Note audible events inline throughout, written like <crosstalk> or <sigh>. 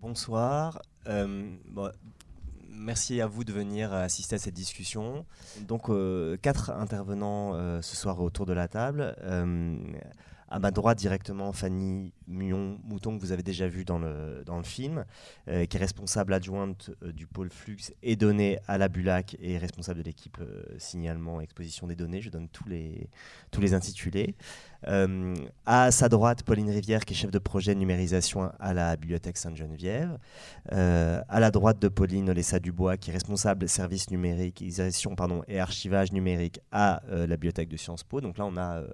Bonsoir. Euh, merci à vous de venir assister à cette discussion. Donc, euh, quatre intervenants euh, ce soir autour de la table. À ma droite directement, Fanny Muon-Mouton, que vous avez déjà vu dans le, dans le film, euh, qui est responsable adjointe euh, du pôle Flux et données à la Bulac et responsable de l'équipe euh, signalement exposition des données. Je donne tous les, tous les intitulés. à sa droite, Pauline Rivière, qui est chef de projet numérisation à la Bibliothèque Sainte-Geneviève. à la droite de Pauline Olessa Dubois, qui est responsable service numérisation pardon, et archivage numérique à la Bibliothèque de Sciences Po. Donc là, on a euh,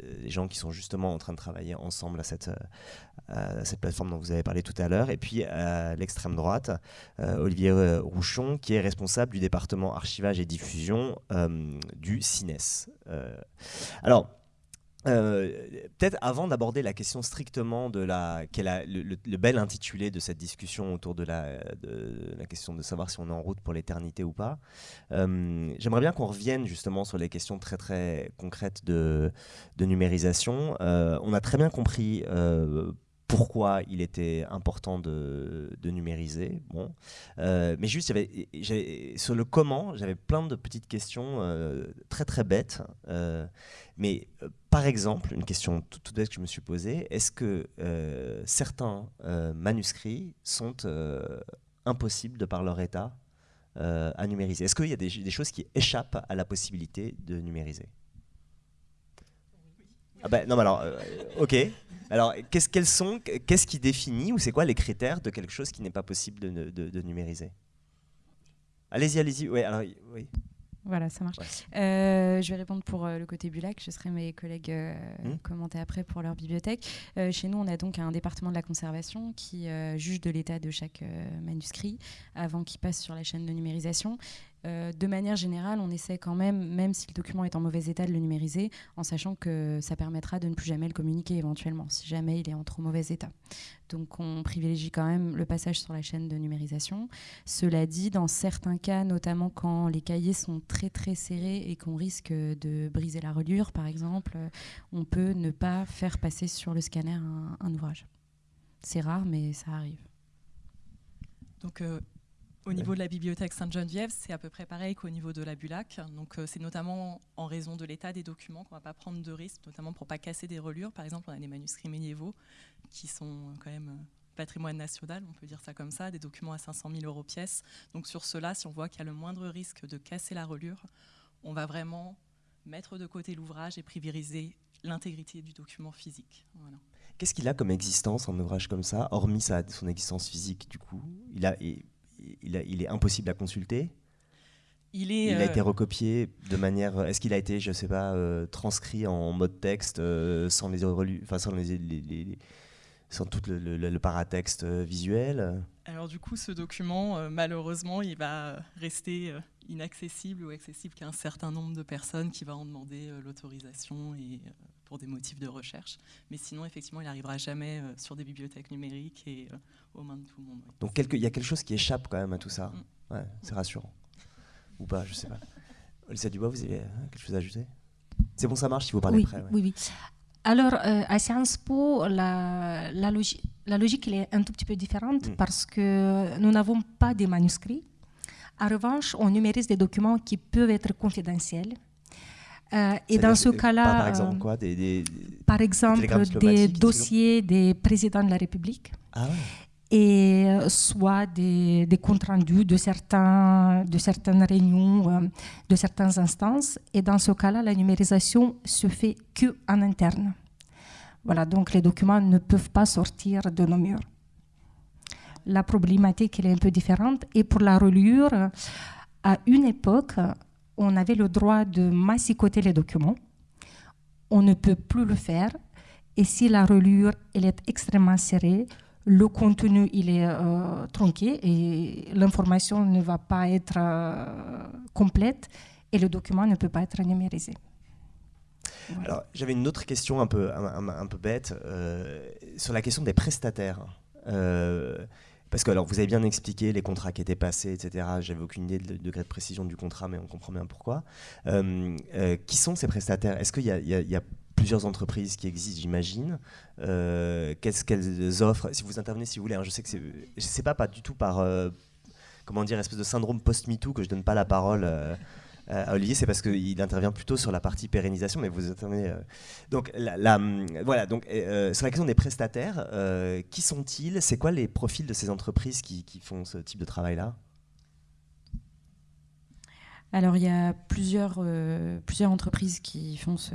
les gens qui sont justement en train de travailler ensemble à cette, euh, cette plateforme dont vous avez parlé tout à l'heure. Et puis à l'extrême droite, euh, Olivier Rouchon, qui est responsable du département archivage et diffusion du CINES. alors, euh, peut-être avant d'aborder la question strictement de la, le, bel intitulé de cette discussion autour de la, question de savoir si on est en route pour l'éternité ou pas, euh, j'aimerais bien qu'on revienne justement sur les questions très très concrètes de, de numérisation. Euh, on a très bien compris pourquoi il était important de, numériser. Bon. Euh, mais juste, sur le comment, j'avais plein de petites questions euh, très très bêtes. Euh, mais par exemple, une question toute, bête que je me suis posée, est-ce que certains manuscrits sont impossibles de par leur état à numériser? Est-ce qu'il y a des choses qui échappent à la possibilité de numériser? Ah ben, non, mais alors, euh, ok. Alors, qu'est-ce qu'elles sont Qu'est-ce qui définit ou c'est quoi les critères de quelque chose qui n'est pas possible de, de, numériser? Allez-y, allez-y. Oui, alors, oui. Voilà, ça marche. Euh, je vais répondre pour euh, le côté Bulac. Je serai mes collègues hmm. commenter après pour leur bibliothèque. chez nous, on a donc un département de la conservation qui juge de l'état de chaque manuscrit avant qu'il passe sur la chaîne de numérisation. Euh, de manière générale, on essaie quand même, même si le document est en mauvais état, de le numériser, en sachant que ça permettra de ne plus jamais le communiquer éventuellement, si jamais il est en trop mauvais état. Donc on privilégie quand même le passage sur la chaîne de numérisation. Cela dit, dans certains cas, notamment quand les cahiers sont très très serrés et qu'on risque de briser la reliure, par exemple, on peut ne pas faire passer sur le scanner un, ouvrage. C'est rare, mais ça arrive. Donc euh, au niveau de la bibliothèque Sainte-Geneviève, c'est à peu près pareil qu'au niveau de la Bulac. Donc, euh, c'est notamment en raison de l'état des documents qu'on ne va pas prendre de risques, notamment pour ne pas casser des relures. Par exemple, on a des manuscrits médiévaux qui sont quand même euh, patrimoine national, on peut dire ça comme ça, des documents à 500 000 euros pièce. Donc, sur cela, si on voit qu'il y a le moindre risque de casser la relure, on va vraiment mettre de côté l'ouvrage et privilégier l'intégrité du document physique. Qu'est-ce qu'il a comme existence, un ouvrage comme ça, hormis sa, son existence physique, du coup? Il a, il, est impossible à consulter il, est, a été euh, recopié de manière. Est-ce qu'il a été, je ne sais pas, euh, transcrit en mode texte euh, sans les, enfin, sans les, sans tout le, paratexte visuel? Alors du coup, ce document, malheureusement, il va rester inaccessible ou accessible qu'à un certain nombre de personnes qui va en demander l'autorisation et pour des motifs de recherche. Mais sinon, effectivement, il n'arrivera jamais euh, sur des bibliothèques numériques et euh, aux mains de tout le monde. Donc il y a quelque chose qui échappe quand même à tout ça. Mm. Ouais, c'est rassurant. Ou pas, je sais pas. <laughs> Olisa Dubois, vous avez euh, quelque chose à ajouter? C'est bon, ça marche si vous parlez oui, après. Oui, oui. Alors, à Sciences Po, la, la, logique, la logique est un tout petit peu différente mm. parce que nous n'avons pas de manuscrits. En revanche, on numérise des documents qui peuvent être confidentiels euh, et dans ce cas-là, par exemple quoi des, Par exemple, des dossiers des présidents de la République. Ah ouais. Et euh, soit des, des, comptes rendus de, certains, de certaines réunions, euh, de certaines instances. Et dans ce cas-là, la numérisation se fait que en interne. Voilà, donc les documents ne peuvent pas sortir de nos murs. La problématique elle est un peu différente. Et pour la reliure, à une époque, on avait le droit de massicoter les documents. On ne peut plus le faire. Et si la relure elle est extrêmement serrée, le contenu il est euh, tronqué et l'information ne va pas être euh, complète et le document ne peut pas être numérisé. Alors j'avais une autre question un peu, un, peu bête euh, sur la question des prestataires. Parce que alors, vous avez bien expliqué les contrats qui étaient passés, etc. J'avais aucune idée du degré de précision du contrat, mais on comprend bien pourquoi. Euh, euh, qui sont ces prestataires? Est-ce qu'il y, a plusieurs entreprises qui existent, j'imagine? Qu'est-ce qu'elles offrent? Si vous intervenez, si vous voulez, hein, je sais que c'est, je pas, pas du tout par, comment dire, espèce de syndrome post-MeToo que je donne pas la parole euh, Olivier, c'est parce qu'il intervient plutôt sur la partie pérennisation, mais vous intervenez. Euh, donc, la, hum, voilà, donc, euh, sur la question des prestataires, qui sont-ils? C'est quoi les profils de ces entreprises qui font ce type de travail-là? Alors, il y a plusieurs, euh, plusieurs entreprises qui font ce,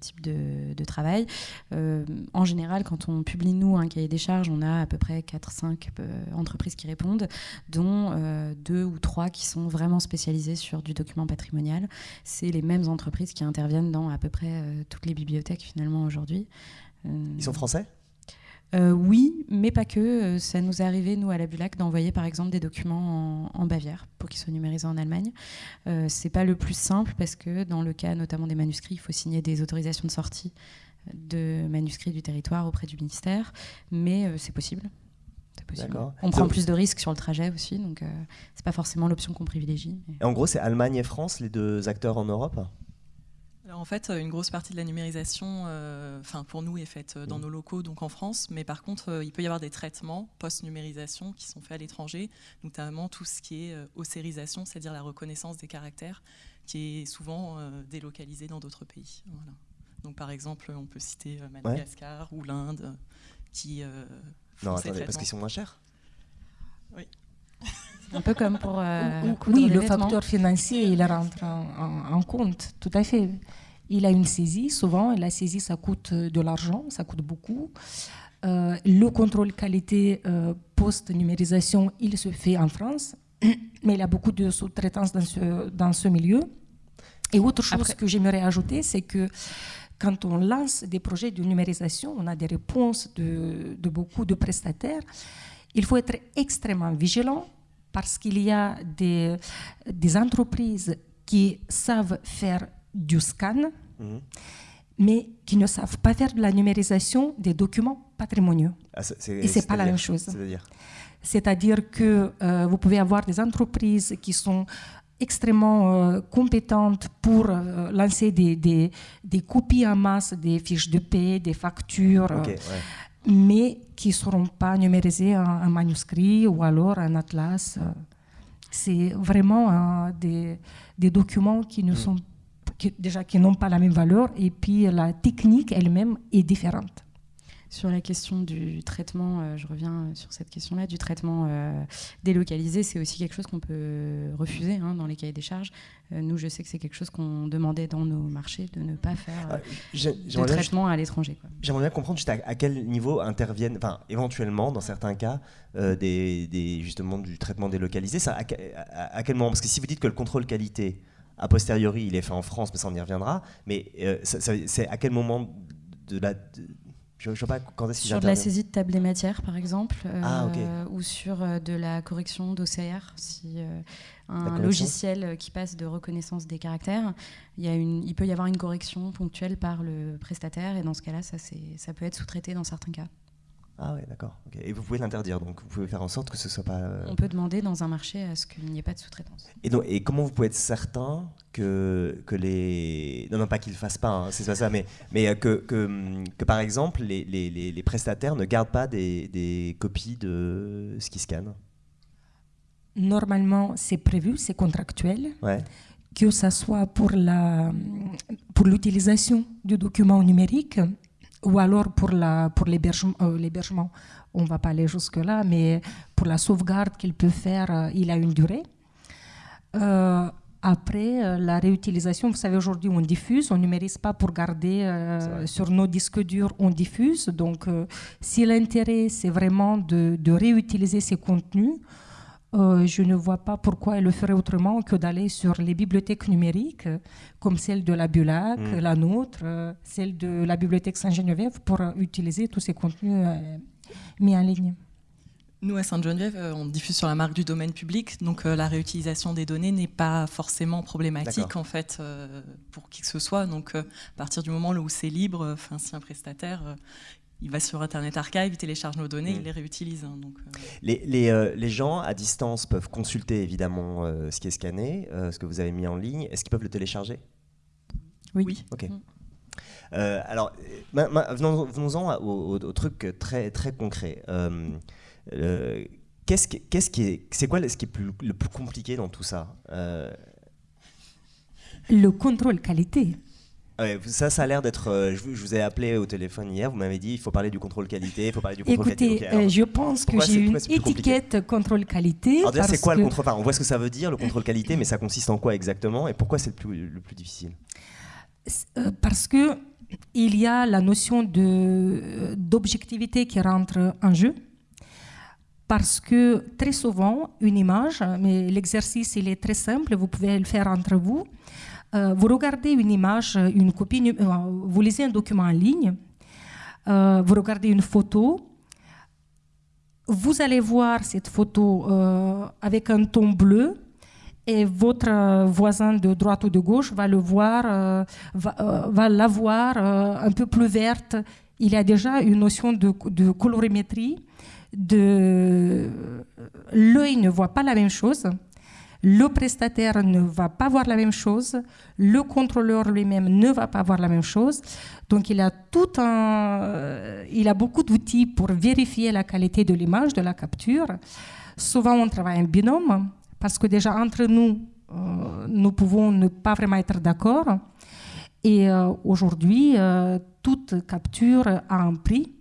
type de, travail. Euh, en général, quand on publie, nous, un cahier des charges, on a à peu près 4-5 euh, entreprises qui répondent, dont deux ou trois qui sont vraiment spécialisées sur du document patrimonial. C'est les mêmes entreprises qui interviennent dans à peu près toutes les bibliothèques, finalement, aujourd'hui. Ils sont français? Euh, oui, mais pas que. Euh, ça nous est arrivé, nous, à la Bulac, d'envoyer par exemple des documents en, Bavière pour qu'ils soient numérisés en Allemagne. Euh, c'est pas le plus simple parce que dans le cas notamment des manuscrits, il faut signer des autorisations de sortie de manuscrits du territoire auprès du ministère, mais euh, c'est possible. possible. On prend plus de risques sur le trajet aussi, donc c'est pas forcément l'option qu'on privilégie. Et en gros, c'est Allemagne et France, les deux acteurs en Europe? En fait, une grosse partie de la numérisation, euh, enfin pour nous, est faite euh, dans nos locaux, donc en France. Mais par contre, euh, il peut y avoir des traitements post-numérisation qui sont faits à l'étranger, notamment tout ce qui est océrisation, c'est-à-dire la reconnaissance des caractères, qui est souvent délocalisé dans d'autres pays. Donc par exemple, on peut citer Madagascar ou l'Inde, qui non, attendez, parce qu'ils sont moins chers? Oui. Un peu comme pour. oui, le facteur financier, il rentre en, compte, tout à fait. Il a une saisie, souvent, la saisie, ça coûte de l'argent, ça coûte beaucoup. Euh, le contrôle qualité euh, post-numérisation, il se fait en France, <clears throat> mais il y a beaucoup de sous-traitance dans ce, dans ce milieu. Et autre chose que j'aimerais ajouter, c'est que quand on lance des projets de numérisation, on a des réponses de, de beaucoup de prestataires. Il faut être extrêmement vigilant parce qu'il y a des, des, entreprises qui savent faire du scan, mhm. mais qui ne savent pas faire de la numérisation des documents patrimoniaux. Ah, Et ce n'est pas la même chose. C'est-à-dire que euh, vous pouvez avoir des entreprises qui sont extrêmement euh, compétentes pour euh, lancer des, des, des, copies en masse des fiches de paie, des factures mais qui ne seront pas numérisés en, manuscrit ou alors en atlas. C'est vraiment euh, des, des, documents qui ne mm. sont déjà qui n'ont pas la même valeur et puis la technique elle-même est différente. Sur la question du traitement, euh, je reviens sur cette question-là, du traitement euh, délocalisé, c'est aussi quelque chose qu'on peut refuser hein, dans les cahiers des charges. Euh, nous, je sais que c'est quelque chose qu'on demandait dans nos marchés de ne pas faire ah, de traitement à l'étranger. J'aimerais bien comprendre juste à, quel niveau interviennent, enfin, éventuellement, dans certains cas, des, justement du traitement délocalisé. Ça, à, quel moment? Parce que si vous dites que le contrôle qualité, a posteriori, il est fait en France, mais ça on y reviendra. Mais c'est à quel moment de la, je, je pas quand est-ce Sur de la saisie de table des matières, par exemple, ah, euh, ou sur euh, de la correction d'OCR, si euh, un logiciel qui passe de reconnaissance des caractères, il, y a une, il peut y avoir une correction ponctuelle par le prestataire, et dans ce cas-là, ça, ça peut être sous-traité dans certains cas. Ah ouais, d'accord. Et vous pouvez l'interdire, donc vous pouvez faire en sorte que ce soit pas. Euh, On peut demander dans un marché à ce qu'il n'y ait pas de sous-traitance. Et, donc, et comment vous pouvez être certain que, que les. Non, non, pas qu'ils ne le fassent pas, hein, c'est pas ça, mais, mais euh, que, que, que, par exemple, les, les, les, prestataires ne gardent pas des, des copies de ce qu'ils scannent? Normalement, c'est prévu, c'est contractuel. Ouais. Que ce soit pour l'utilisation pour du document numérique ou alors pour l'hébergement, pour euh, on ne va pas aller jusque-là, mais pour la sauvegarde qu'il peut faire, euh, il a une durée. Euh, après, la réutilisation, vous savez, aujourd'hui, on diffuse, on ne numérise pas pour garder sur nos disques durs, on diffuse. Donc, si l'intérêt, c'est vraiment de, de, réutiliser ces contenus, euh, je ne vois pas pourquoi elle le ferait autrement que d'aller sur les bibliothèques numériques, comme celle de la Bulac, mm. la nôtre, euh, celle de la bibliothèque Saint-Geneviève, pour utiliser tous ces contenus euh, mis en ligne. Nous, à Sainte-Geneviève, on diffuse sur la marque du domaine public, donc la réutilisation des données n'est pas forcément problématique en fait pour qui que ce soit. Donc, à partir du moment où c'est libre, si un prestataire il va sur Internet Archive, il télécharge nos données, il mm. les réutilise. Hein, donc, euh. les, les, euh, les, gens à distance peuvent consulter évidemment euh, ce qui est scanné, ce que vous avez mis en ligne. Est-ce qu'ils peuvent le télécharger? Oui. Ok. alors, venons-en au, truc très, très concret. qu'est-ce qui, qu'est-ce qui est, c'est quoi ce qui est le plus compliqué dans tout ça? Le contrôle qualité ça, ça a l'air d'être. Euh, je, vous ai appelé au téléphone hier, vous m'avez dit il faut parler du contrôle qualité, il faut parler du contrôle Écoutez, qualité. Écoutez, euh, je pense que j'ai une étiquette contrôle qualité. Alors, c'est quoi le contrôle enfin, On voit ce que ça veut dire, le contrôle qualité, mais ça consiste en quoi exactement et pourquoi c'est le plus, le plus difficile? Euh, Parce que il y a la notion d'objectivité qui rentre en jeu. Parce que très souvent, une image, mais l'exercice il est très simple, vous pouvez le faire entre vous euh, vous regardez une image, une copie, euh, vous lisez un document en ligne, euh, vous regardez une photo, vous allez voir cette photo avec un ton bleu et votre voisin de droite ou de gauche va le voir, va, la voir un peu plus verte. Il y a déjà une notion de colorimétrie. L'œil ne voit pas la même chose. Le prestataire ne va pas voir la même chose, le contrôleur lui-même ne va pas voir la même chose. Donc il a tout un, euh, il a beaucoup d'outils pour vérifier la qualité de l'image, de la capture. Souvent on travaille en binôme parce que déjà entre nous, euh, nous pouvons ne pas vraiment être d'accord. Et euh, aujourd'hui, toute capture a un prix.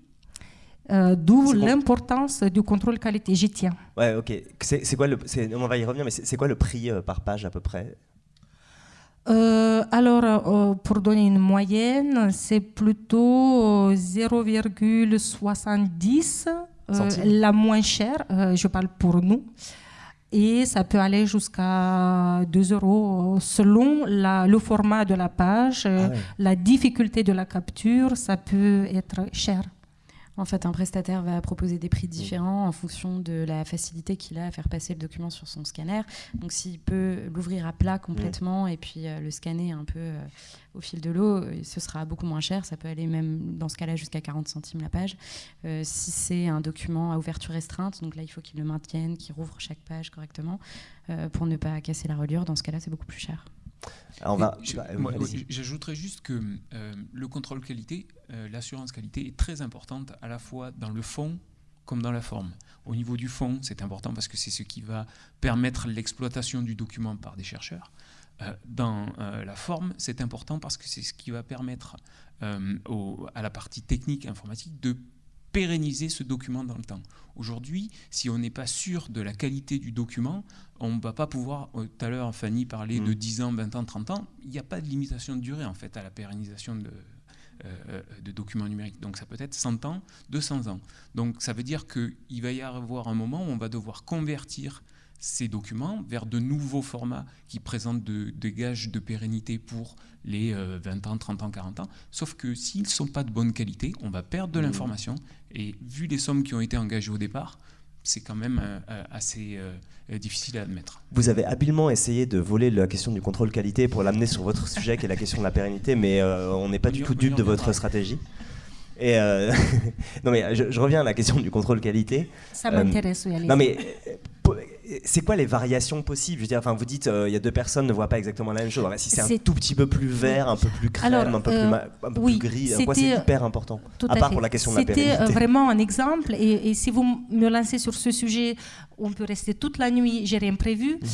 Euh, d'où l'importance du contrôle qualité. J'y tiens. Ouais, ok. C'est quoi le, on va y revenir, mais c'est quoi le prix euh, par page à peu près? Euh, alors, pour donner une moyenne, c'est plutôt 0,70, la moins chère, je parle pour nous. Et ça peut aller jusqu'à 2 euros selon la, le format de la page, ah la difficulté de la capture, ça peut être cher. En fait, un prestataire va proposer des prix différents en fonction de la facilité qu'il a à faire passer le document sur son scanner. Donc, s'il peut l'ouvrir à plat complètement et puis euh, le scanner un peu euh, au fil de l'eau, euh, ce sera beaucoup moins cher. Ça peut aller même dans ce cas-là jusqu'à 40 centimes la page. si c'est un document à ouverture restreinte, donc là, il faut qu'il le maintienne, qu'il rouvre chaque page correctement pour ne pas casser la reliure. Dans ce cas-là, c'est beaucoup plus cher. J'ajouterais juste que euh, le contrôle qualité, euh, l'assurance qualité est très importante à la fois dans le fond comme dans la forme. Au niveau du fond, c'est important parce que c'est ce qui va permettre l'exploitation du document par des chercheurs. Euh, dans la forme, c'est important parce que c'est ce qui va permettre à la partie technique informatique de pérenniser ce document dans le temps. Aujourd'hui, si on n'est pas sûr de la qualité du document, on ne va pas pouvoir, euh, tout à l'heure Fanny parlait de 10 mm. ans, 20 ans, 30 ans, il n'y a pas de limitation de durée en fait à la pérennisation de, euh, de documents numériques. Donc ça peut être 100 ans, 200 ans. Donc ça veut dire qu'il va y avoir un moment où on va devoir convertir ces documents vers de nouveaux formats qui présentent des gages de pérennité pour les 20 euh, ans, 30 ans, 40 ans. Sauf que s'ils ne sont pas de bonne qualité, on va perdre de mmh. l'information. Et vu les sommes qui ont été engagées au départ, c'est quand même euh, euh, assez difficile à admettre. Vous avez habilement essayé de voler la question du contrôle qualité pour l'amener sur votre sujet qui est la question de la pérennité, mais on n'est pas du tout dupe de votre stratégie. Et <laughs> non mais je, reviens à la question du contrôle qualité. Ça m'intéresse, oui. Non mais c'est quoi les variations possibles? Je veux dire, enfin, vous dites, euh, il y a deux personnes ne voient pas exactement la même chose. si c'est un tout petit peu plus vert, un peu plus crème, un peu, plus, oui, gris, c'est hyper important? À, part pour la question de la C'était euh, vraiment un exemple. Et, si vous me lancez sur ce sujet, on peut rester toute la nuit. J'ai rien prévu. Mhm.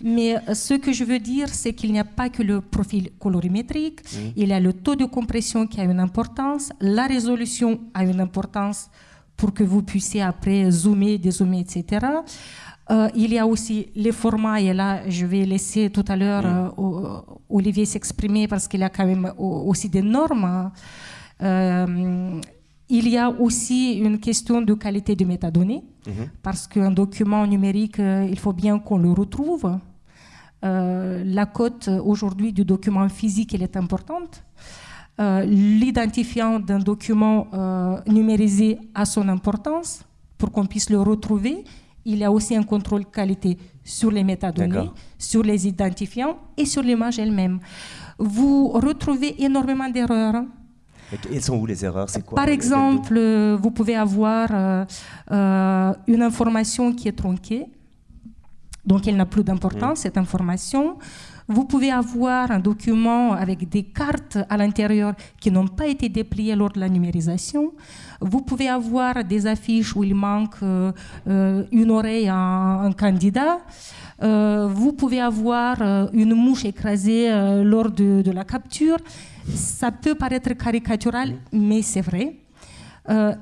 Mais euh, ce que je veux dire, c'est qu'il n'y a pas que le profil colorimétrique. Mhm. Il y a le taux de compression qui a une importance. La résolution a une importance pour que vous puissiez après zoomer, dézoomer, etc. Euh, il y a aussi les formats, et là, je vais laisser tout à l'heure euh, Olivier s'exprimer parce qu'il y a quand même aussi des normes. Euh, il y a aussi une question de qualité de métadonnées, mhm. parce qu'un document numérique, il faut bien qu'on le retrouve. la cote aujourd'hui du document physique, elle est importante. L'identifiant d'un document numérisé a son importance pour qu'on puisse le retrouver il y a aussi un contrôle qualité sur les métadonnées, sur les identifiants et sur l'image elle-même. Vous retrouvez énormément d'erreurs. Elles sont où les erreurs? Quoi, Par exemple, vous pouvez avoir euh, euh, une information qui est tronquée, donc elle n'a plus d'importance, cette information. Vous pouvez avoir un document avec des cartes à l'intérieur qui n'ont pas été dépliées lors de la numérisation. Vous pouvez avoir des affiches où il manque euh, euh, une oreille à un, candidat. Euh, vous pouvez avoir une mouche écrasée lors de, de, la capture. Ça peut paraître caricatural, mais c'est vrai.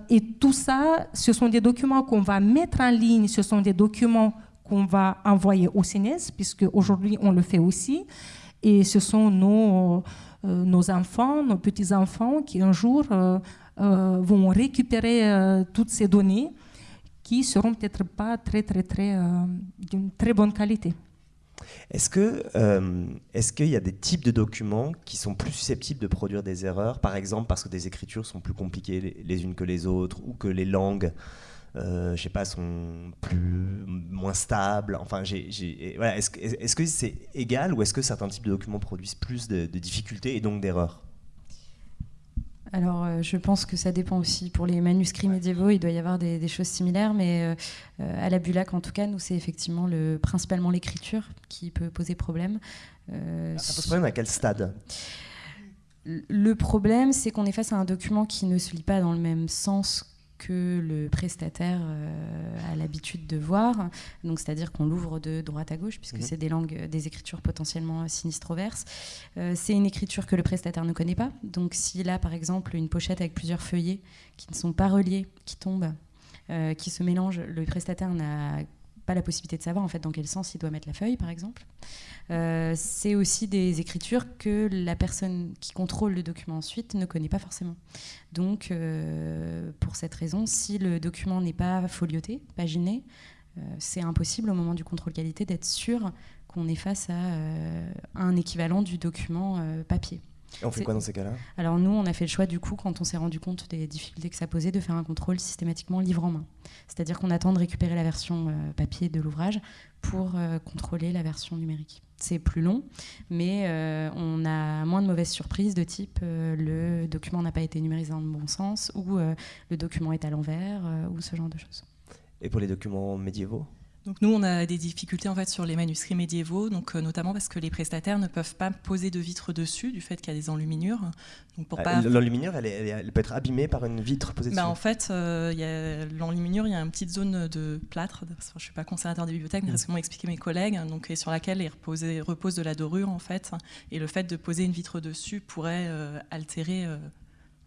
et tout ça, ce sont des documents qu'on va mettre en ligne, ce sont des documents qu'on va envoyer au CNES, puisque aujourd'hui on le fait aussi. Et ce sont nos, nos enfants, nos petits-enfants qui un jour euh, vont récupérer euh, toutes ces données qui seront peut-être pas très très très euh, d'une très bonne qualité. Est-ce est-ce qu'il y a des types de documents qui sont plus susceptibles de produire des erreurs, par exemple parce que des écritures sont plus compliquées les, unes que les autres ou que les langues euh, je sais pas, sont plus, moins stables. Enfin, voilà, est-ce, est que c'est égal ou est-ce que certains types de documents produisent plus de difficultés et donc d'erreurs? Alors, euh, je pense que ça dépend aussi. Pour les manuscrits médiévaux, il doit y avoir des, choses similaires, mais euh, euh, à la Bulac, en tout cas, nous, c'est effectivement le, principalement l'écriture qui peut poser problème. ça pose problème à quel stade? Le problème, c'est qu'on est face à un document qui ne se lit pas dans le même sens que le prestataire euh, a l'habitude de voir. Donc, c'est-à-dire qu'on l'ouvre de droite à gauche, puisque mhm. c'est des langues, des écritures potentiellement sinistroverses. Euh, c'est une écriture que le prestataire ne connaît pas. Donc, s'il a par exemple une pochette avec plusieurs feuillets qui ne sont pas reliés, qui tombent, euh, qui se mélangent, le prestataire n'a pas la possibilité de savoir en fait dans quel sens il doit mettre la feuille, par exemple. Euh, c'est aussi des écritures que la personne qui contrôle le document ensuite ne connaît pas forcément. Donc, euh, pour cette raison, si le document n'est pas folioté, paginé, euh, c'est impossible au moment du contrôle qualité d'être sûr qu'on est face à un équivalent du document papier. Et on fait quoi dans ces cas-là? Alors nous, on a fait le choix du coup, quand on s'est rendu compte des difficultés que ça posait, de faire un contrôle systématiquement livre en main. C'est-à-dire qu'on attend de récupérer la version euh, papier de l'ouvrage pour euh, contrôler la version numérique. C'est plus long, mais euh, on a moins de mauvaises surprises de type le document n'a pas été numérisé dans le bon sens ou le document est à l'envers ou ce genre de choses. Et pour les documents médiévaux? Donc nous, on a des difficultés en fait sur les manuscrits médiévaux, donc euh, notamment parce que les prestataires ne peuvent pas poser de vitre dessus du fait qu'il y a des enluminures. Donc pour ah, L'enluminure, elle, peut être abîmée par une vitre posée bah, dessus. En fait, euh, l'enluminure, il y a une petite zone de plâtre. je ne suis pas conservateur des bibliothèques, mais mm. c'est ce que m'ont expliqué mes collègues, donc et sur laquelle reposé, repose de la dorure en fait. Et le fait de poser une vitre dessus pourrait euh, altérer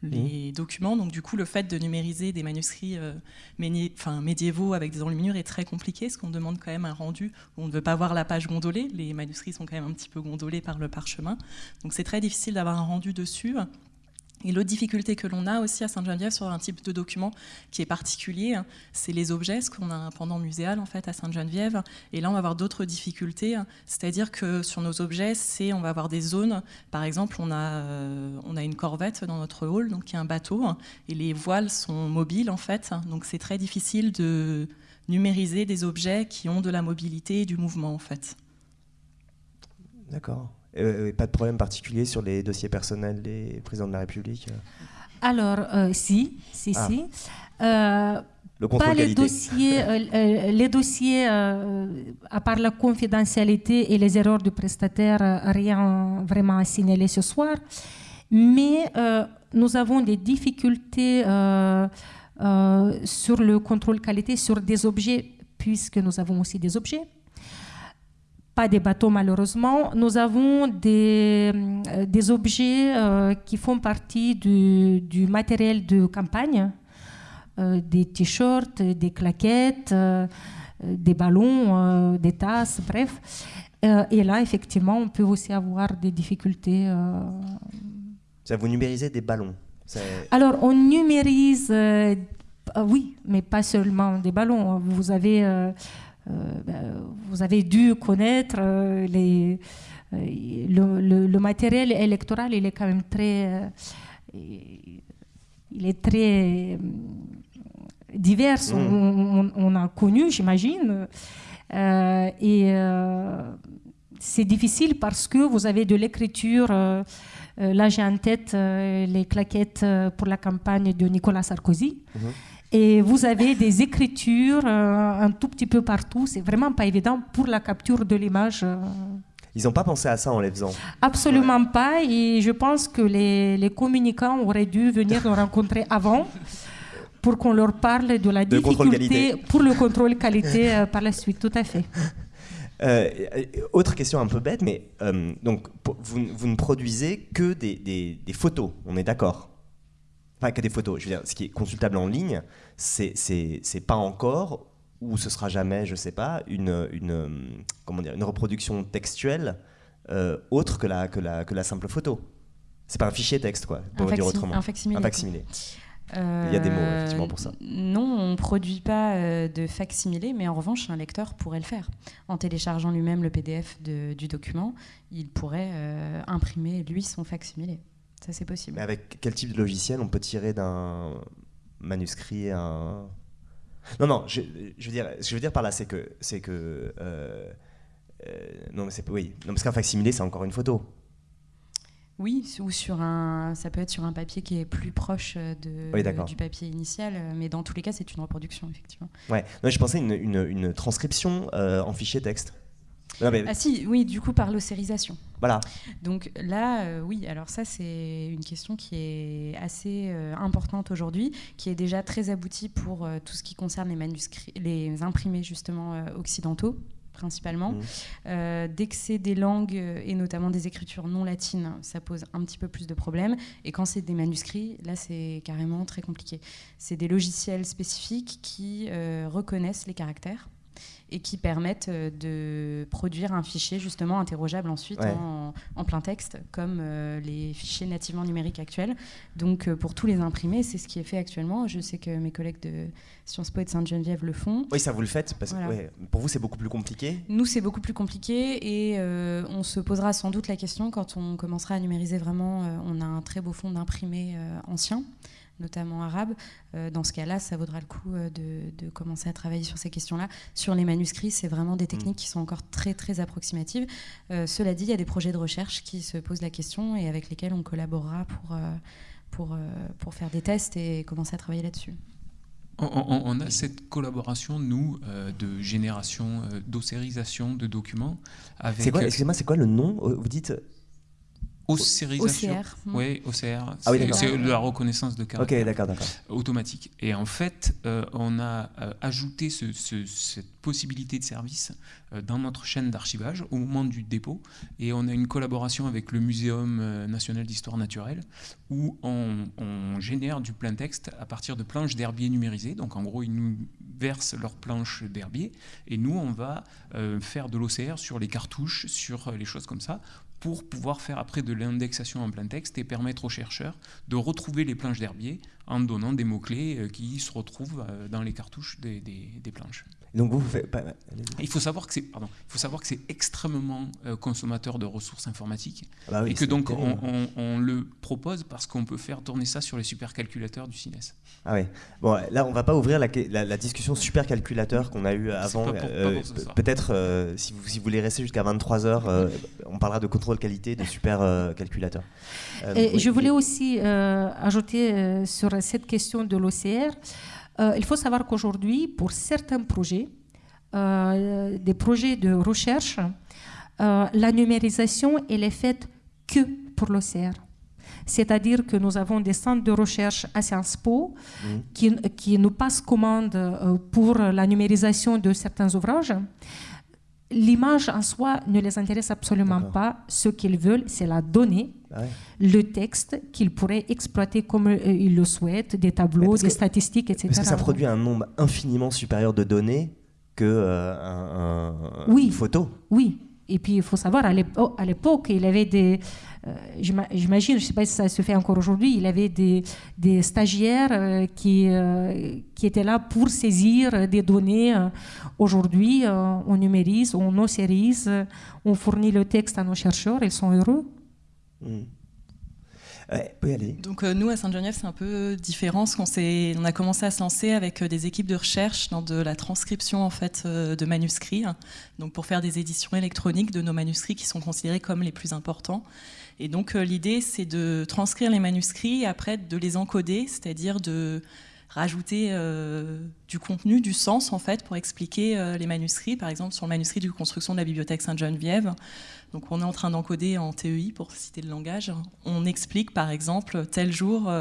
les mmh. documents. Donc du coup, le fait de numériser des manuscrits euh, médiévaux avec des enluminures est très compliqué, parce qu'on demande quand même un rendu où on ne veut pas voir la page gondolée. Les manuscrits sont quand même un petit peu gondolés par le parchemin. Donc c'est très difficile d'avoir un rendu dessus. Et l'autre difficulté que l'on a aussi à Sainte-Geneviève sur un type de document qui est particulier, c'est les objets, ce qu'on a un pendant muséal en fait à Sainte-Geneviève. Et là, on va avoir d'autres difficultés, c'est-à-dire que sur nos objets, c'est on va avoir des zones. Par exemple, on a euh, on a une corvette dans notre hall, donc qui est un bateau, et les voiles sont mobiles en fait. Donc c'est très difficile de numériser des objets qui ont de la mobilité et du mouvement en fait. D'accord. Euh, pas de problème particulier sur les dossiers personnels des présidents de la République euh Alors, euh, si, si, ah. si. Le pas les dossiers, les dossiers à part la confidentialité et les erreurs du prestataire, rien vraiment à signaler ce soir. Mais nous avons des difficultés sur le contrôle qualité sur des objets, puisque nous avons aussi des objets pas des bateaux malheureusement. Nous avons des, euh, des objets euh, qui font partie du, du, matériel de campagne, euh, des t-shirts, des claquettes, des ballons, des tasses, bref. et là, effectivement, on peut aussi avoir des difficultés. Ça, vous numérisez des ballons Alors, on numérise, oui, mais pas seulement des ballons. Vous avez vous avez dû connaître euh, les, euh, le, matériel électoral, il est quand même très, il est très divers. Mm. On, a connu, j'imagine, et c'est difficile parce que vous avez de l'écriture. là, j'ai en tête les claquettes pour la campagne de Nicolas Sarkozy. Mm-hmm. Et vous avez des écritures euh, un tout petit peu partout. C'est vraiment pas évident pour la capture de l'image. Euh. Ils n'ont pas pensé à ça en les faisant Absolument pas. Et je pense que les, les communicants auraient dû venir nous rencontrer avant pour qu'on leur parle de la difficulté pour le contrôle qualité euh, par la suite. Tout à fait. <laughs> Euh, autre question un peu bête, mais euh, donc vous, vous, ne produisez que des, des, des photos, on est d'accord? Enfin, que des photos. Je veux dire, ce qui est consultable en ligne, c'est pas encore ou ce sera jamais, je sais pas, une, une comment dire, une reproduction textuelle euh, autre que la, que, la, que la simple photo. C'est pas un fichier texte, quoi, pour dire autrement. Un facsimilé. Un facsimilé. Il y a des mots effectivement pour ça. Non, on ne produit pas euh, de facsimilé, mais en revanche, un lecteur pourrait le faire. En téléchargeant lui-même le PDF de, du document, il pourrait euh, imprimer lui son facsimilé. Ça, c'est possible. Mais avec quel type de logiciel on peut tirer d'un manuscrit un. Non, non, je, veux dire, ce que je veux dire par là, c'est que. c'est que euh, non, mais c'est. Oui, non, parce qu'un facsimilé, c'est encore une photo. Oui, ou sur un, ça peut être sur un papier qui est plus proche de, du papier initial, mais dans tous les cas, c'est une reproduction, effectivement. Ouais, non, je pensais une, une, une transcription euh, en fichier texte. Ah si, oui, du coup par l'océrisation. Voilà. Donc là, euh, oui, alors ça c'est une question qui est assez euh, importante aujourd'hui, qui est déjà très aboutie pour tout ce qui concerne les manuscrits, les imprimés justement occidentaux principalement. Mmh. Euh, dès que c'est des langues euh, et notamment des écritures non latines, ça pose un petit peu plus de problèmes. Et quand c'est des manuscrits, là c'est carrément très compliqué. C'est des logiciels spécifiques qui euh, reconnaissent les caractères et qui permettent euh, de produire un fichier justement interrogeable ensuite en, plein texte, comme euh, les fichiers nativement numériques actuels. Donc euh, pour tous les imprimés, c'est ce qui est fait actuellement. Je sais que mes collègues de Sciences Po et de Sainte-Geneviève le font. Oui, ça vous le faites parce que pour vous c'est beaucoup plus compliqué. Nous c'est beaucoup plus compliqué et on se posera sans doute la question quand on commencera à numériser vraiment. on a un très beau fond d'imprimés anciens notamment arabe. Euh, dans ce cas-là, ça vaudra le coup euh, de, commencer à travailler sur ces questions-là. Sur les manuscrits, c'est vraiment des techniques mm. qui sont encore très très approximatives. Euh, cela dit, il y a des projets de recherche qui se posent la question et avec lesquels on collaborera pour, pour, pour faire des tests et commencer à travailler là-dessus. On, a cette collaboration, nous, de génération, d'océrisation de documents. C'est quoi, excusez-moi, c'est quoi le nom Vous dites OCR. Oui, OCR. Ah oui, c'est la reconnaissance de caractère. Ok, d'accord, d'accord. Automatique. Et en fait, euh, on a euh, ajouté ce, cette possibilité de service euh, dans notre chaîne d'archivage au moment du dépôt. Et on a une collaboration avec le Muséum national d'histoire naturelle où on, on, génère du plein texte à partir de planches d'herbier numérisées. Donc en gros, ils nous versent leurs planches d'herbier et nous, on va faire de l'OCR sur les cartouches, sur les choses comme ça pour pouvoir faire après de l'indexation en plein texte et permettre aux chercheurs de retrouver les planches d'herbier en donnant des mots-clés euh, qui se retrouvent euh, dans les cartouches des, des, planches. Donc vous, vous faites pas... Il faut savoir que c'est pardon, il faut savoir que c'est extrêmement euh, consommateur de ressources informatiques ah bah et que donc on, on, le propose parce qu'on peut faire tourner ça sur les supercalculateurs du CINES. Ah oui. Bon, là on va pas ouvrir la, la, discussion supercalculateur qu'on a eu avant. Peut-être si, vous, si vous voulez rester jusqu'à 23 h on parlera de contrôle qualité de supercalculateurs. et je voulais aussi ajouter sur cette question de l'OCR, euh, il faut savoir qu'aujourd'hui, pour certains projets, euh, des projets de recherche, euh, la numérisation elle est faite que pour l'OCR. C'est-à-dire que nous avons des centres de recherche à Sciences Po mmh. qui, qui, nous passent commande pour la numérisation de certains ouvrages. L'image en soi ne les intéresse absolument pas. Ce qu'ils veulent, c'est la donnée le texte qu'ils pourraient exploiter comme euh, ils le souhaitent, des tableaux, des statistiques, etc. Parce que ça produit un nombre infiniment supérieur de données que euh, un, une photo. Oui, et puis il faut savoir, à l'époque, il avait des... Euh, j'imagine, je ne sais pas si ça se fait encore aujourd'hui, il avait des, des stagiaires qui, qui étaient là pour saisir des données. Aujourd'hui, on numérise, on océrise, on fournit le texte à nos chercheurs, ils sont heureux. Hmm. Donc euh, nous à Sainte-Geneviève c'est un peu différent, parce qu'on on a commencé à se lancer avec euh, des équipes de recherche dans de la transcription en fait euh, de manuscrits, donc pour faire des éditions électroniques de nos manuscrits qui sont considérés comme les plus importants. Et donc l'idée c'est de transcrire les manuscrits et après de les encoder, c'est-à-dire de rajouter du contenu, du sens en fait pour expliquer les manuscrits. Par exemple, sur le manuscrit de construction de la bibliothèque Sainte-Geneviève, donc on est en train d'encoder en TEI pour citer le langage. On explique par exemple tel jour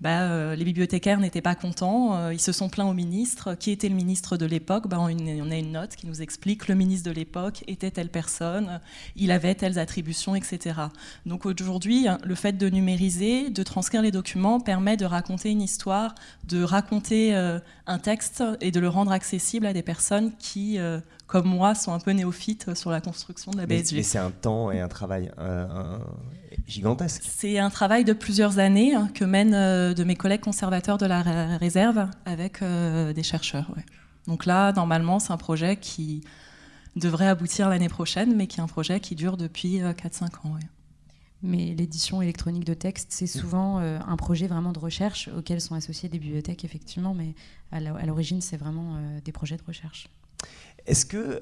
bah, euh, les bibliothécaires n'étaient pas contents, euh, ils se sont plaints au ministre. Qui était le ministre de l'époque? Bah, on, a une note qui nous explique que le ministre de l'époque était telle personne, il avait telles attributions, etc. Donc aujourd'hui, le fait de numériser, de transcrire les documents permet de raconter une histoire, de raconter euh, un texte et de le rendre accessible à des personnes qui, comme moi, sont un peu néophytes sur la construction de la BSG. Mais, c'est un temps et un travail gigantesque. C'est un travail de plusieurs années hein, que mènent euh, de mes collègues conservateurs de la réserve avec euh, des chercheurs. Donc là, normalement, c'est un projet qui devrait aboutir l'année prochaine, mais qui est un projet qui dure depuis 4-5 euh, ans. Mais l'édition électronique de texte, c'est souvent un projet vraiment de recherche auquel sont associées des bibliothèques, effectivement, mais à l'origine, c'est vraiment des projets de recherche. Est-ce que,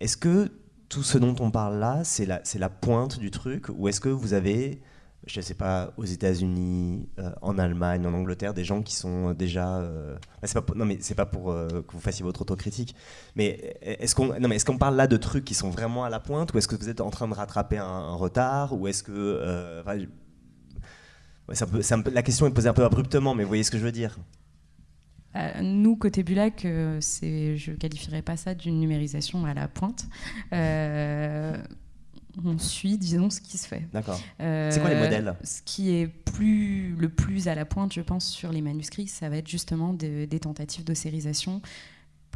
est-ce que tout ce dont on parle là, c'est la, la pointe du truc Ou est-ce que vous avez, je ne sais pas, aux États-Unis, euh, en Allemagne, en Angleterre, des gens qui sont déjà. Euh, bah, non, mais c'est pas pour euh, que vous fassiez votre autocritique. Mais est-ce qu'on est parle là de trucs qui sont vraiment à la pointe Ou est-ce que vous êtes en train de rattraper un, retard Ou est-ce que. la question est posée un peu abruptement, mais vous voyez ce que je veux dire euh, nous, côté Bulac, euh, je ne qualifierais pas ça d'une numérisation à la pointe. Euh, on suit, disons, ce qui se fait. D'accord. c'est quoi les modèles Ce qui est plus, le plus à la pointe, je pense, sur les manuscrits, ça va être justement des tentatives d'ossérisation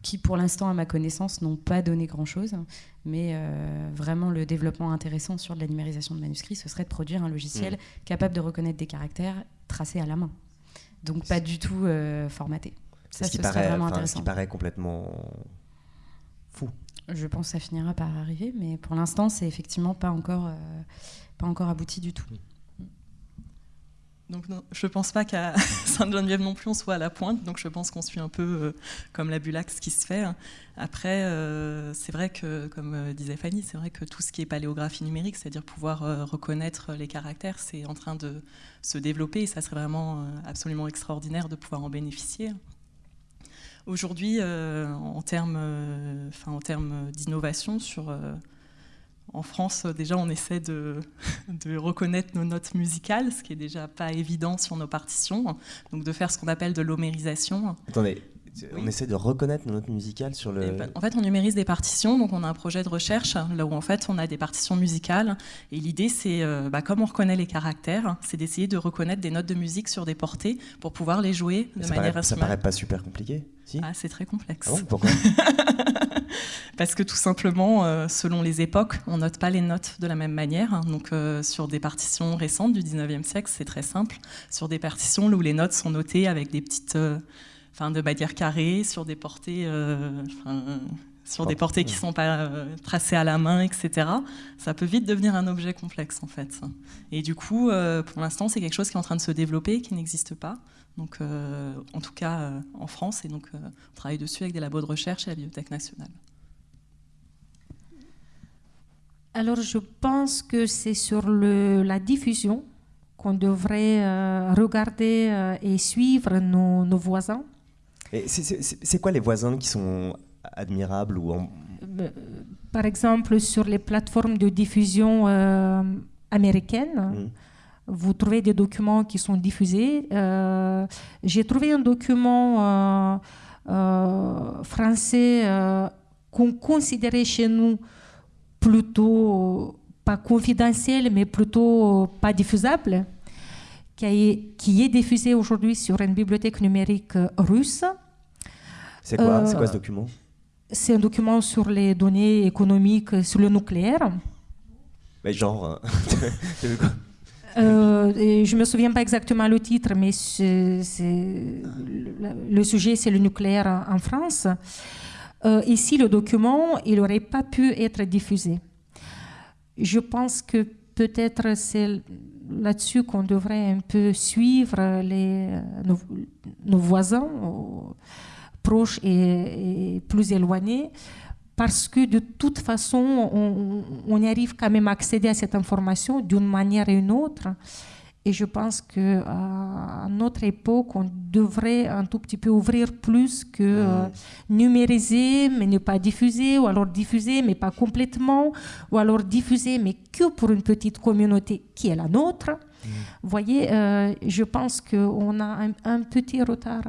qui, pour l'instant, à ma connaissance, n'ont pas donné grand-chose. Mais vraiment, le développement intéressant sur de la numérisation de manuscrits, ce serait de produire un logiciel hmm. capable de reconnaître des caractères tracés à la main. Donc pas du tout formaté. Ça, ce, qui paraît, vraiment Ce qui paraît complètement fou. Je pense que ça finira par arriver, mais pour l'instant, c'est effectivement pas encore, euh, pas encore abouti du tout. Donc je ne pense pas qu'à <laughs> Sainte-Geneviève non plus on soit à la pointe, donc je pense qu'on suit un peu euh, comme la Bulac ce qui se fait. Après, euh, c'est vrai que, comme disait Fanny, c'est vrai que tout ce qui est paléographie numérique, c'est-à-dire pouvoir reconnaître les caractères, c'est en train de se développer et ça serait vraiment absolument extraordinaire de pouvoir en bénéficier. Aujourd'hui, euh, en termes euh, d'innovation, sur, euh, en France, déjà, on essaie de, <laughs> de, reconnaître nos notes musicales, ce qui est déjà pas évident sur nos partitions, donc de faire ce qu'on appelle de l'homérisation. Attendez, on essaie de reconnaître nos notes musicales sur le. Ben, en fait, on numérise des partitions, donc on a un projet de recherche là où en fait on a des partitions musicales. Et l'idée, c'est, bah, comme on reconnaît les caractères, c'est d'essayer de reconnaître des notes de musique sur des portées pour pouvoir les jouer de manière paraît, Ça paraît pas super compliqué ah, c'est très complexe. Ah pourquoi? <laughs> Parce que tout simplement, euh, selon les époques, on note pas les notes de la même manière. Donc, euh, sur des partitions récentes du 19e siècle, c'est très simple. Sur des partitions où les notes sont notées avec des petites, euh, enfin, de manière carrée, sur des portées, sur des portées qui sont pas tracées à la main, etc. Ça peut vite devenir un objet complexe, en fait. Et du coup, pour l'instant, c'est quelque chose qui est en train de se développer, qui n'existe pas donc, euh, en tout cas euh, en France. Et donc, euh, on travaille dessus avec des labos de recherche et la Bibliothèque nationale. Alors, je pense que c'est sur le, la diffusion qu'on devrait regarder et suivre nos, nos voisins. C'est quoi les voisins qui sont admirables ou Par exemple, sur les plateformes de diffusion américaines. Mmh vous trouvez des documents qui sont diffusés. Euh, j'ai trouvé un document euh, euh, français qu'on considérait chez nous plutôt pas confidentiel, mais plutôt pas diffusable, qui, est, qui est diffusé aujourd'hui sur une bibliothèque numérique russe. C'est quoi, quoi ce document? C'est un document sur les données économiques sur le nucléaire. Mais genre, Euh, <laughs> je ne me souviens pas exactement le titre, mais le, sujet, c'est le nucléaire en, France. Euh, ici, le document, il n'aurait pas pu être diffusé. Je pense que peut-être c'est là-dessus qu'on devrait un peu suivre les, nos, voisins proches et, et, plus éloignés parce que de toute façon, on, y arrive quand même à accéder à cette information d'une manière ou une autre. Et je pense qu'à notre époque, on devrait un tout petit peu ouvrir plus que euh, numériser, mais ne pas diffuser, ou alors diffuser, mais pas complètement, ou alors diffuser, mais que pour une petite communauté qui est la nôtre. Vous voyez, euh, je pense qu'on a un, petit retard.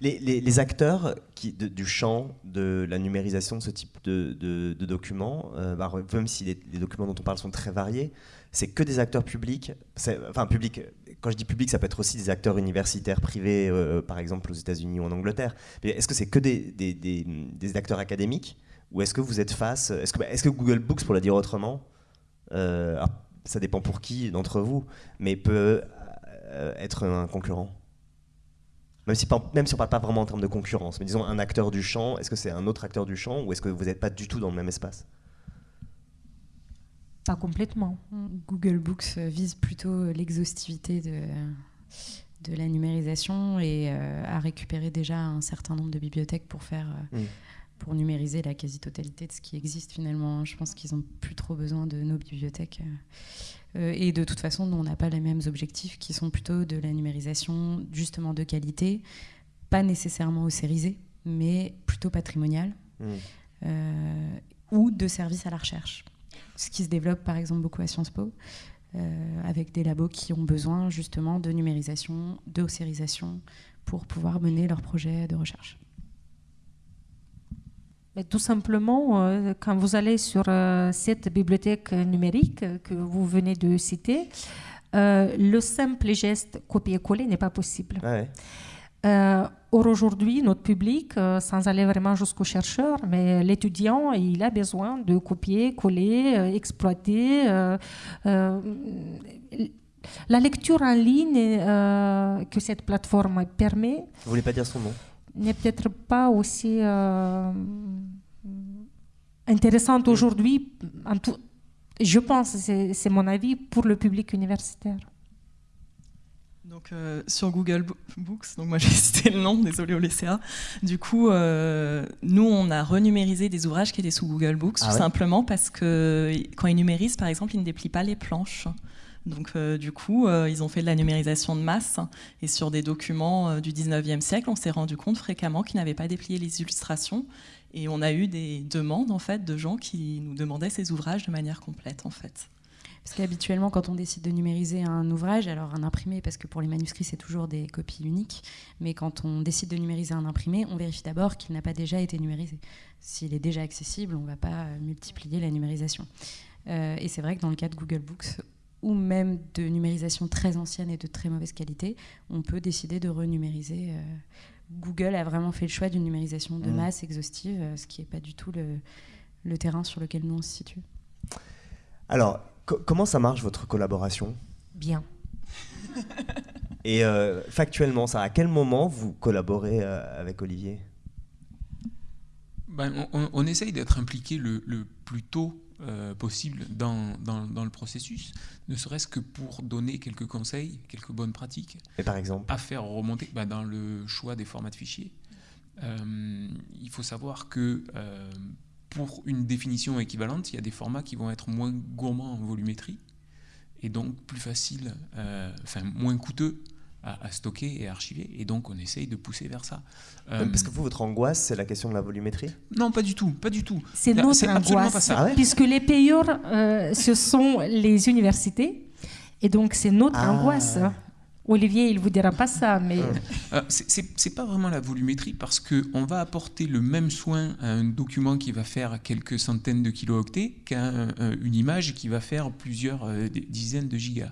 Les, acteurs du champ de la numérisation de ce type de, documents, euh, bah, même si les, documents dont on parle sont très variés, c'est que des acteurs publics, enfin publics, quand je dis public, ça peut être aussi des acteurs universitaires privés, euh, par exemple aux États-Unis ou en Angleterre. Est-ce que c'est que des, acteurs académiques ou est-ce que vous êtes face, est-ce que, Google Books, pour le dire autrement, euh, ça dépend pour qui d'entre vous, mais peut euh, être un concurrent? Même si, même si on ne parle pas vraiment en termes de concurrence, mais disons un acteur du champ, est-ce que c'est un autre acteur du champ ou est-ce que vous n'êtes pas du tout dans le même espace? Pas complètement. Google Books euh, vise plutôt l'exhaustivité de, de la numérisation et euh, a récupéré déjà un certain nombre de bibliothèques pour faire euh, mm. pour numériser la quasi-totalité de ce qui existe finalement. Je pense qu'ils n'ont plus trop besoin de nos bibliothèques. Et de toute façon, nous, on n'a pas les mêmes objectifs qui sont plutôt de la numérisation justement de qualité, pas nécessairement ossérisée, mais plutôt patrimoniale, mm. ou de service à la recherche ce qui se développe par exemple beaucoup à Sciences Po, euh, avec des labos qui ont besoin justement de numérisation, de pour pouvoir mener leurs projets de recherche. Mais tout simplement, euh, quand vous allez sur euh, cette bibliothèque numérique que vous venez de citer, le simple geste copier-coller n'est pas possible. Euh, or aujourd'hui, notre public, euh, sans aller vraiment jusqu'au chercheur, mais l'étudiant, il a besoin de copier, coller, euh, exploiter. la lecture en ligne que cette plateforme permet. Vous voulez pas dire son nom? N'est peut-être pas aussi intéressante mm. aujourd'hui. Je pense, c'est mon avis, pour le public universitaire. Donc, euh, sur Google Books, donc moi <laughs> j'ai cité le nom, désolé au LCA. Du coup, euh, nous on a renumérisé des ouvrages qui étaient sous Google Books, ah tout simplement parce que quand ils numérisent, par exemple, ils ne déplient pas les planches. Donc euh, du coup, ils ont fait de la numérisation de masse et sur des documents du 19e siècle, on s'est rendu compte fréquemment qu'ils n'avaient pas déplié les illustrations et on a eu des demandes en fait de gens qui nous demandaient ces ouvrages de manière complète en fait. Parce qu'habituellement, quand on décide de numériser un ouvrage, alors un imprimé, parce que pour les manuscrits, c'est toujours des copies uniques, mais quand on décide de numériser un imprimé, on vérifie d'abord qu'il n'a pas déjà été numérisé. S'il est déjà accessible, on ne va pas multiplier la numérisation. Euh, et c'est vrai que dans le cas de Google Books, ou même de numérisation très ancienne et de très mauvaise qualité, on peut décider de renumériser. Euh, Google a vraiment fait le choix d'une numérisation de mmh. masse exhaustive, euh, ce qui n'est pas du tout le, le terrain sur lequel nous on se situe. Alors, comment ça marche votre collaboration? Bien. <laughs> Et euh, factuellement, ça, à quel moment vous collaborez euh, avec Olivier? Ben, on, essaye d'être impliqué le, plus tôt euh, possible dans, dans, le processus, ne serait-ce que pour donner quelques conseils, quelques bonnes pratiques. Et par exemple À faire remonter ben, dans le choix des formats de fichiers. il faut savoir que pour une définition équivalente, il y a des formats qui vont être moins gourmands en volumétrie et donc plus faciles, euh, enfin moins coûteux à, stocker et archiver. Et donc on essaye de pousser vers ça. Euh, parce que vous, votre angoisse, c'est la question de la volumétrie? Non, pas du tout, pas du tout. C'est notre angoisse, ça. Ah puisque les payeurs, euh, ce sont les universités. Et donc c'est notre ah. angoisse. Olivier, il vous dira pas ça, mais... Euh, c'est pas vraiment la volumétrie parce qu'on va apporter le même soin à un document qui va faire quelques centaines de kilooctets qu'à une image qui va faire plusieurs dizaines de gigas.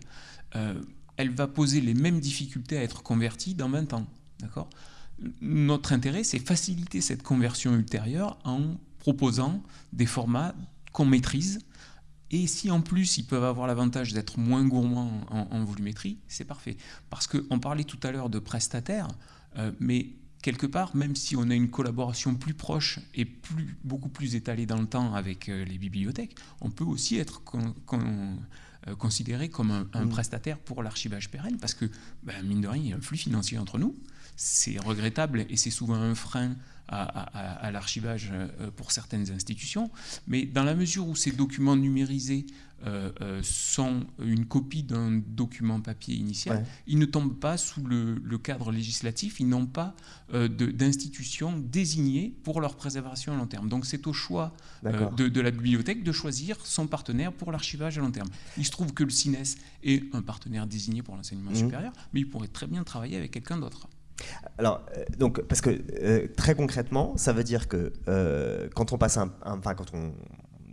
Euh, elle va poser les mêmes difficultés à être convertie dans 20 ans. D'accord? Notre intérêt, c'est faciliter cette conversion ultérieure en proposant des formats qu'on maîtrise et si en plus ils peuvent avoir l'avantage d'être moins gourmands en, volumétrie, c'est parfait. Parce qu'on parlait tout à l'heure de prestataires, euh, mais quelque part, même si on a une collaboration plus proche et plus, beaucoup plus étalée dans le temps avec euh, les bibliothèques, on peut aussi être euh, considéré comme un, mmh. prestataire pour l'archivage pérenne, parce que, ben, mine de rien, il y a un flux financier entre nous. C'est regrettable et c'est souvent un frein à, l'archivage euh, pour certaines institutions, mais dans la mesure où ces documents numérisés euh, euh, sont une copie d'un document papier initial, ils ne tombent pas sous le, cadre législatif, ils n'ont pas euh, d'institution désignée pour leur préservation à long terme. Donc c'est au choix de, la bibliothèque de choisir son partenaire pour l'archivage à long terme. Il se trouve que le CINES est un partenaire désigné pour l'enseignement mmh. supérieur, mais il pourrait très bien travailler avec quelqu'un d'autre. Alors, donc, parce que très concrètement, ça veut dire que quand on passe un, enfin, quand on,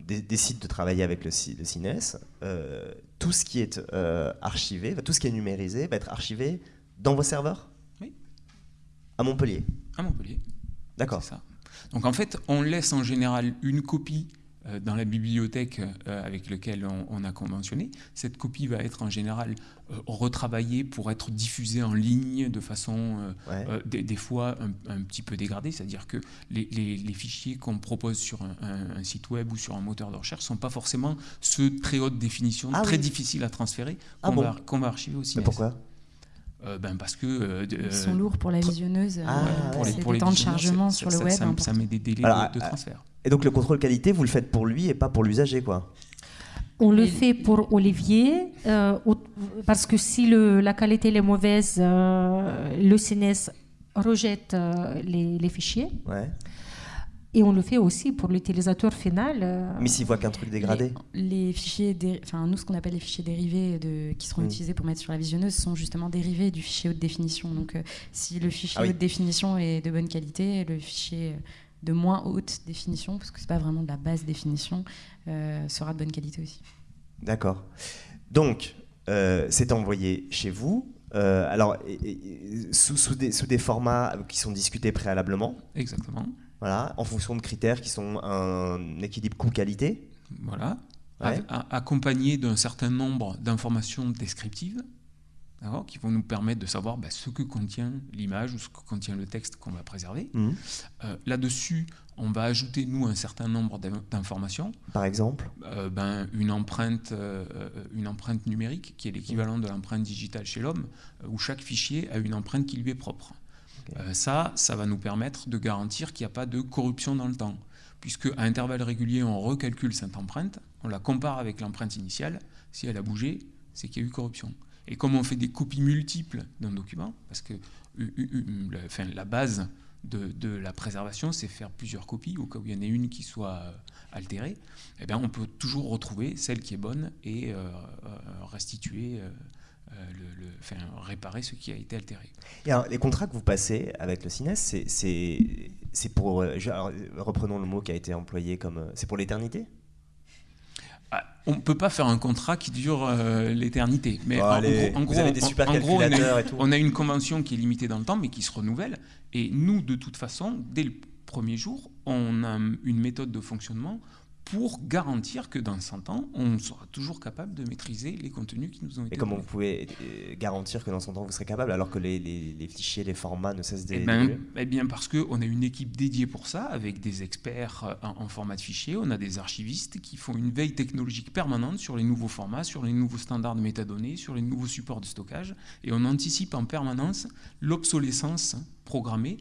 décide de travailler avec le, le CINES, euh, tout ce qui est euh, archivé, tout ce qui est numérisé va être archivé dans vos serveurs Oui. À Montpellier À Montpellier. D'accord. Donc en fait, on laisse en général une copie euh, dans la bibliothèque euh, avec laquelle on, a conventionné. Cette copie va être en général euh, retravaillée pour être diffusée en ligne de façon des, fois un, petit peu dégradée, c'est-à-dire que les, fichiers qu'on propose sur un, site web ou sur un moteur de recherche ne sont pas forcément ceux très haute définition, ah très difficiles à transférer, ah qu'on va, archiver aussi. Mais pourquoi? Ben parce que ils sont lourds pour la visionneuse ah, pour les, pour les temps de chargement sur le web ça, met des délais de, transfert. et donc le contrôle qualité, vous le faites pour lui et pas pour l'usager, quoi. On le fait pour Olivier, euh, parce que si le, la qualité est mauvaise, euh, le CNES rejette euh, les, fichiers. Ouais. Et on le fait aussi pour l'utilisateur final. Mais s'il voit qu'un truc dégradé Les, fichiers, enfin, nous, ce qu'on appelle les fichiers dérivés de, qui seront mm. utilisés pour mettre sur la visionneuse sont justement dérivés du fichier haute définition. Donc, si le fichier ah haute définition est de bonne qualité, le fichier de moins haute définition, parce que c'est pas vraiment de la basse définition, euh, sera de bonne qualité aussi. D'accord. Donc, euh, c'est envoyé chez vous. Euh, alors, sous, sous, des, sous, des, formats qui sont discutés préalablement. Exactement. Voilà, en fonction de critères qui sont un équilibre coût-qualité. Voilà. Accompagné d'un certain nombre d'informations descriptives qui vont nous permettre de savoir bah, ce que contient l'image ou ce que contient le texte qu'on va préserver. Mmh. Euh, là-dessus, on va ajouter, nous, un certain nombre d'informations. Par exemple? Euh, ben, une, empreinte, euh, une empreinte numérique, qui est l'équivalent de l'empreinte digitale chez l'homme, où chaque fichier a une empreinte qui lui est propre. Ça, ça va nous permettre de garantir qu'il n'y a pas de corruption dans le temps. Puisque à intervalles réguliers, on recalcule cette empreinte, on la compare avec l'empreinte initiale. Si elle a bougé, c'est qu'il y a eu corruption. Et comme on fait des copies multiples d'un document, parce que la base de, la préservation, c'est faire plusieurs copies au cas où il y en ait une qui soit euh, altérée, eh bien, on peut toujours retrouver celle qui est bonne et euh, euh, restituer, le, enfin, réparer ce qui a été altéré. Et les contrats que vous passez avec le CINES, c'est pour, reprenons le mot qui a été employé comme, c'est pour l'éternité? On ne peut pas faire un contrat qui dure euh, l'éternité. Mais en, gros, on, a une convention qui est limitée dans le temps, mais qui se renouvelle. Et nous, de toute façon, dès le premier jour, on a une méthode de fonctionnement pour garantir que dans 100 ans, on sera toujours capable de maîtriser les contenus qui nous ont été Et comment vous pouvez euh, garantir que dans 100 ans, vous serez capable, alors que les, fichiers, les formats ne cessent eh ben, d'évoluer eh bien, parce qu'on a une équipe dédiée pour ça, avec des experts euh, en, format de fichier, on a des archivistes qui font une veille technologique permanente sur les nouveaux formats, sur les nouveaux standards de métadonnées, sur les nouveaux supports de stockage, et on anticipe en permanence l'obsolescence programmée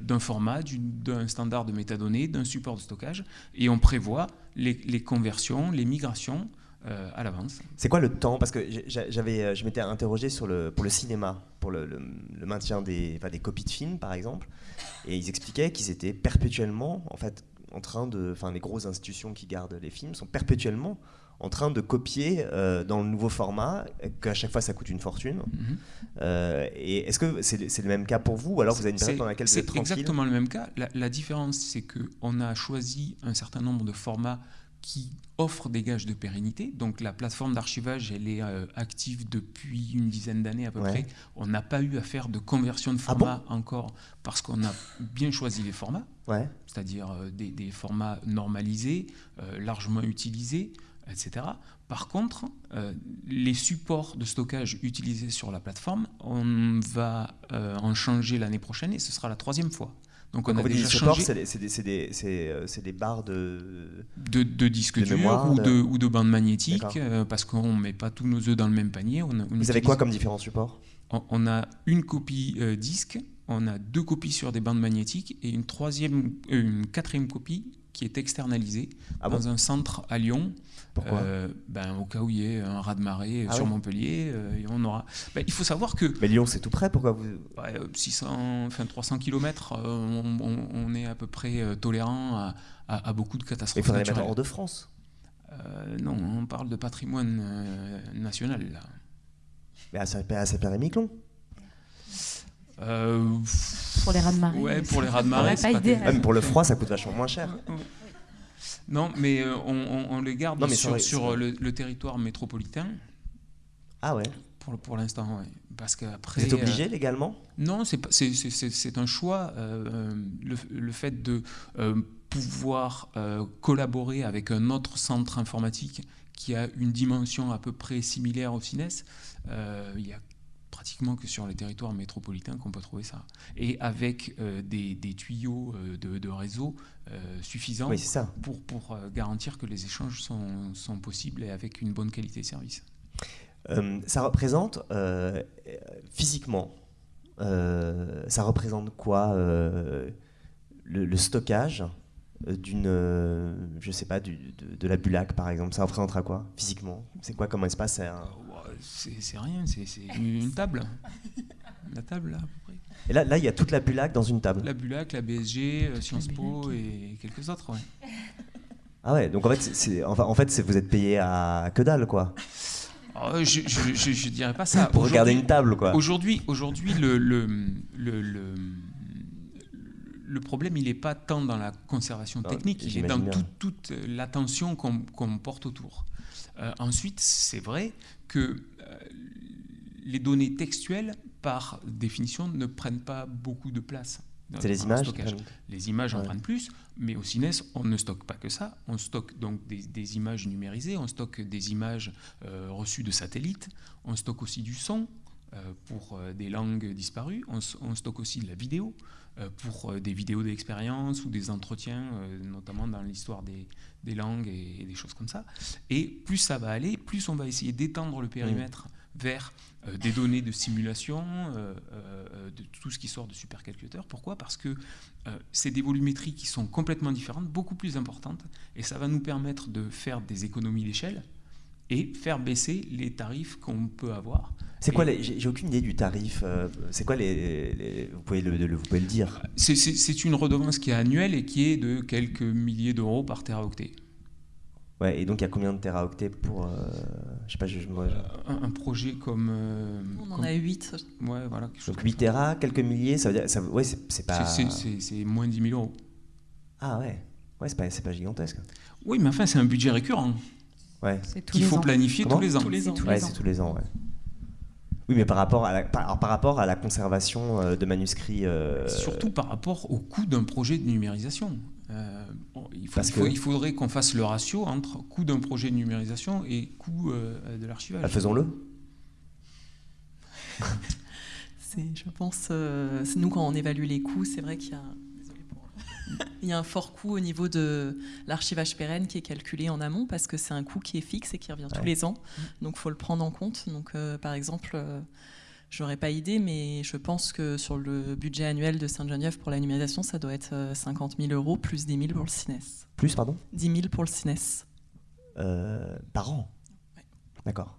d'un format, d'un standard de métadonnées, d'un support de stockage, et on prévoit les, conversions, les migrations euh, à l'avance. C'est quoi le temps? Parce que j'avais, euh, je m'étais interrogé sur le, pour le cinéma, pour le, maintien des, des copies de films, par exemple, et ils expliquaient qu'ils étaient perpétuellement, en fait, en train de, enfin, les grosses institutions qui gardent les films sont perpétuellement en train de copier euh, dans le nouveau format, qu'à chaque fois ça coûte une fortune. Mhm. Euh, et est-ce que c'est le même cas pour vous, ou alors vous avez une période dans laquelle vous êtes tranquille C'est exactement le même cas. La, différence, c'est qu'on a choisi un certain nombre de formats qui offrent des gages de pérennité. Donc la plateforme d'archivage, elle est euh, active depuis une dizaine d'années à peu près. On n'a pas eu à faire de conversion de ah format encore parce qu'on a bien choisi les formats, ouais. c'est-à-dire des, des, formats normalisés, largement utilisés etc. Par contre, euh, les supports de stockage utilisés sur la plateforme, on va euh, en changer l'année prochaine et ce sera la troisième fois. Donc on a déjà changé. C'est des, euh, des, barres de, de, de disques durs ou, de, ou de bandes magnétiques, parce qu'on ne met pas tous nos œufs dans le même panier. On, Vous avez quoi comme différents supports? On, a une copie disque, on a deux copies sur des bandes magnétiques et une, troisième, une quatrième copie qui est externalisé Ah dans bon un centre à Lyon. Pourquoi Euh, ben, Au cas où il y ait un raz-de-marée Ah sur. Montpellier, euh, et on aura. Ben, il faut savoir que Mais Lyon, c'est tout près. Pourquoi vous ouais, euh, 600, enfin 300 km, on, on- on est à peu près tolérant à, à- à beaucoup de Il catastrophes faudrait les mettre naturelles. hors de France. Non, on parle de patrimoine national là. Mais à Saint-Pierre-et-Miquelon. Euh, Pour les rats de marée. Ouais, pour les rats de marée. pas pas. Ah, mais pour le froid, ça coûte vachement moins cher. Non, mais euh, on, on- on les garde Non, mais sur, vrai, sur, c'est vrai. le, le territoire métropolitain Ah ouais. pour, pour l'instant, ouais. Parce qu'après. Vous êtes euh, obligé légalement? Non, c'est un choix. euh, le, le fait de euh, pouvoir euh, collaborer avec un autre centre informatique qui a une dimension à peu près similaire au CINES, euh, il y a pratiquement que sur les territoires métropolitains qu'on peut trouver ça. Et avec euh, des, des tuyaux euh, de, de réseau euh, suffisants Oui, ça. pour, pour garantir que les échanges sont, sont possibles et avec une bonne qualité de service. Euh, ça représente physiquement, ça représente quoi le, le stockage d'une, euh, je sais pas, du- de, de la Bulac par exemple Ça représentera quoi physiquement? C'est quoi comme espace un- C'est rien, c'est une table. La table, là, à peu près. Et là, là, il y a toute la Bulac dans une table. La Bulac, la BSG, euh, Sciences Po et quelques autres, ouais. <laughs> Ah ouais, donc en fait, c'est- enfin, en fait, vous êtes payé à que dalle quoi, Oh, je, je, je- je dirais pas ça. <laughs> pour regarder une table quoi. Aujourd'hui, aujourd'hui le, le, le, le, le problème, il n'est pas tant dans la conservation Ah, technique, il est dans toute, l'attention qu'on porte autour. Euh, ensuite, c'est vrai que euh, les données textuelles, par définition, ne prennent pas beaucoup de place. dans- C'est les images. Les images en prennent plus, mais au CINES, on ne stocke pas que ça. On stocke donc des, des images numérisées, on stocke des images euh, reçues de satellites, on stocke aussi du son pour euh, des langues disparues, on, stocke aussi de la vidéo euh, pour euh, des vidéos d'expérience ou des entretiens, euh, notamment dans l'histoire des, des langues et, et des choses comme ça. Et plus ça va aller, plus on va essayer d'étendre le périmètre vers euh, des données de simulation, euh, euh, de tout ce qui sort de supercalculateur. Pourquoi? Parce que euh, c'est des volumétries qui sont complètement différentes, beaucoup plus importantes, et ça va nous permettre de faire des économies d'échelle et faire baisser les tarifs qu'on peut avoir. C'est quoi j'ai, aucune idée du tarif. euh, c'est quoi les, les- vous pouvez le, le- vous pouvez le dire. C'est- une redevance qui est annuelle et qui est de quelques milliers d'euros par teraoctet. Ouais, et donc il y a combien de téraoctets pour, euh, je sais pas, je, moi, je- Un, un projet comme... euh, On en comme- a 8. Ouais, voilà. quelque chose donc comme 8 ça. téra, quelques milliers, ça veut dire, ça, ouais, c'est, pas. C'est- moins de 10 000 euros. Ah ouais, ouais, c'est pas, c'est pas gigantesque. Oui, mais enfin, c'est un budget récurrent Ouais, qu'il faut ans. planifier Comment tous les ans. Tous les ans. tous ouais, les c'est ans. tous les ans, ouais. Oui, mais par rapport à la, par, alors, par rapport à la conservation euh, de manuscrits. euh, Surtout par rapport au coût d'un projet de numérisation. Euh, bon, il, faut- Parce il faut- que- il faudrait qu'on fasse le ratio entre coût d'un projet de numérisation et coût euh, de l'archivage. bah, faisons-le. <laughs> Je pense, euh, c'est nous quand on évalue les coûts, c'est vrai qu'il y a, <laughs> il y a un fort coût au niveau de l'archivage pérenne qui est calculé en amont parce que c'est un coût qui est fixe et qui revient tous les ans. Donc faut le prendre en compte. Donc euh, par exemple, euh, j'aurais pas idée, mais je pense que sur le budget annuel de Sainte-Geneviève pour la numérisation, ça doit être euh, 50 000 euros plus 10 000 pour le CINES. Plus, pardon? 10 000 pour le CINES. Euh, Par an? Ouais. D'accord.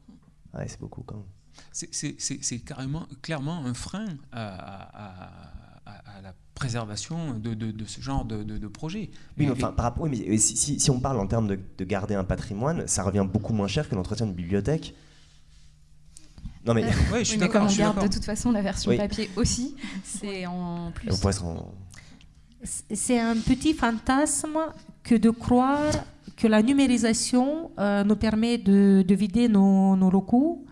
Ouais, c'est beaucoup quand même. C'est carrément, clairement un frein à, à- à- à la préservation de, de- de ce genre de, de- de projet. Oui, mais, enfin, par rapport, oui, mais si, si- si on parle en termes de, de garder un patrimoine, ça revient beaucoup moins cher que l'entretien de bibliothèque. Non, mais Euh, <laughs> Ouais, je suis Oui, mais comme on je suis garde de toute façon la version Oui. papier aussi, c'est en plus. on pourrait se rendre- C'est un petit fantasme que de croire que la numérisation euh, nous permet de, de vider nos, nos locaux.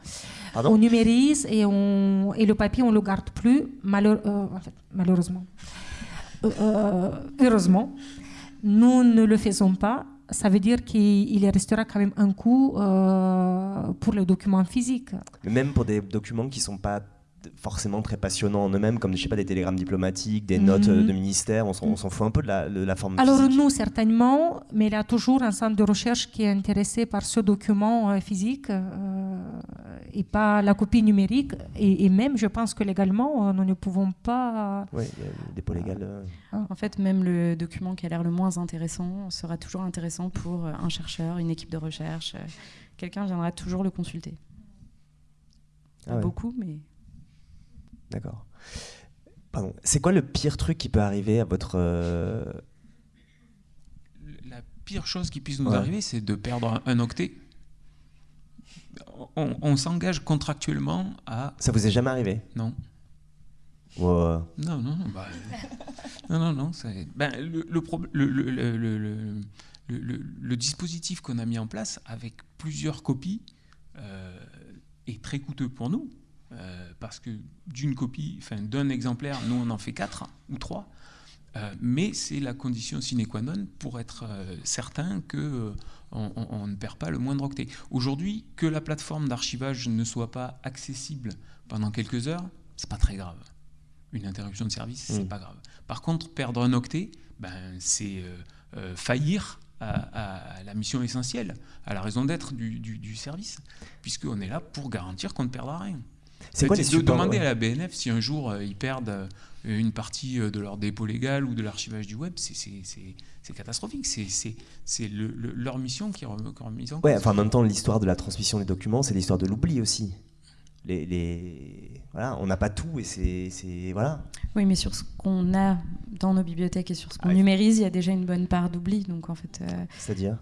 Pardon? On numérise et, on, et le papier, on ne le garde plus, euh, en fait, malheureusement. Euh, euh, heureusement, nous ne le faisons pas. Ça veut dire qu'il restera quand même un coût euh, pour les documents physiques. Même pour des documents qui sont pas forcément très passionnants en eux-mêmes, comme je sais pas, des télégrammes diplomatiques, des notes Mhm. de ministère. On s'en fout un peu de la, de la forme Alors physique. nous, certainement, mais il y a toujours un centre de recherche qui est intéressé par ce document euh, physique euh, et pas la copie numérique. Et, et même, je pense que légalement, euh, nous ne pouvons pas... Ouais, il y a le dépôt légal. euh. En fait, même le document qui a l'air le moins intéressant sera toujours intéressant pour euh, un chercheur, une équipe de recherche. euh, Quelqu'un viendra toujours le consulter. Ah ouais. beaucoup, mais D'accord. Pardon. C'est quoi le pire truc qui peut arriver à votre. euh, La pire chose qui puisse nous Ouais. arriver, c'est de perdre un, un octet. On, on s'engage contractuellement à. Ça vous est jamais arrivé? Non. Non, non, non. bah, non, ben, le dispositif qu'on a mis en place avec plusieurs copies euh, est très coûteux pour nous. Euh, parce que d'une copie, enfin d'un exemplaire, nous on en fait quatre ou trois. Euh, mais c'est la condition sine qua non pour être euh, certain que on, on- on ne perd pas le moindre octet. Aujourd'hui, que la plateforme d'archivage ne soit pas accessible pendant quelques heures, c'est pas très grave. Une interruption de service, c'est Mm. pas grave. Par contre, perdre un octet, ben, c'est faillir à, à la mission essentielle, à la raison d'être du, du- du service, puisqu'on est là pour garantir qu'on ne perdra rien. C'est quoi les de supports demander ouais. à la BNF si un jour euh, ils perdent euh, une partie euh, de leur dépôt légal ou de l'archivage du web, c'est- c'est c'est- c'est catastrophique. C'est- C'est c'est le- le- leur mission qui est remise en Ouais, cause. enfin en même temps, l'histoire de la transmission des documents, c'est l'histoire de l'oubli aussi. Les, les- Voilà, on n'a pas tout et c'est. c'est- Voilà. oui, mais sur ce qu'on a dans nos bibliothèques et sur ce qu'on Ah, il- numérise, il y a déjà une bonne part d'oubli. Donc en fait, euh, C'est-à-dire?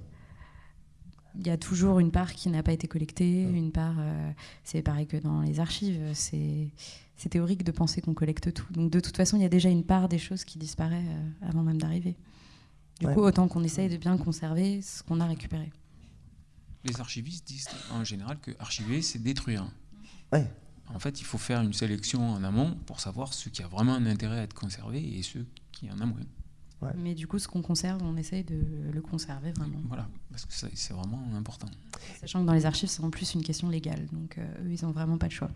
Y a toujours une part qui n'a pas été collectée, Ouais. une part. euh, c'est pareil que dans les archives. C'est c'est théorique de penser qu'on collecte tout. Donc de toute façon, il y a déjà une part des choses qui disparaît euh, avant même d'arriver. Du Ouais. coup, autant qu'on essaye de bien conserver ce qu'on a récupéré. Les archivistes disent en général que archiver, c'est détruire. Ouais. En fait, il faut faire une sélection en amont pour savoir ce qui a vraiment un intérêt à être conservé et ce qui en a moins. Ouais. Mais du coup, ce qu'on conserve, on essaye de le conserver vraiment. Voilà, parce que c'est vraiment important. Sachant que dans les archives, c'est en plus une question légale. Donc euh, eux, ils n'ont vraiment pas de choix.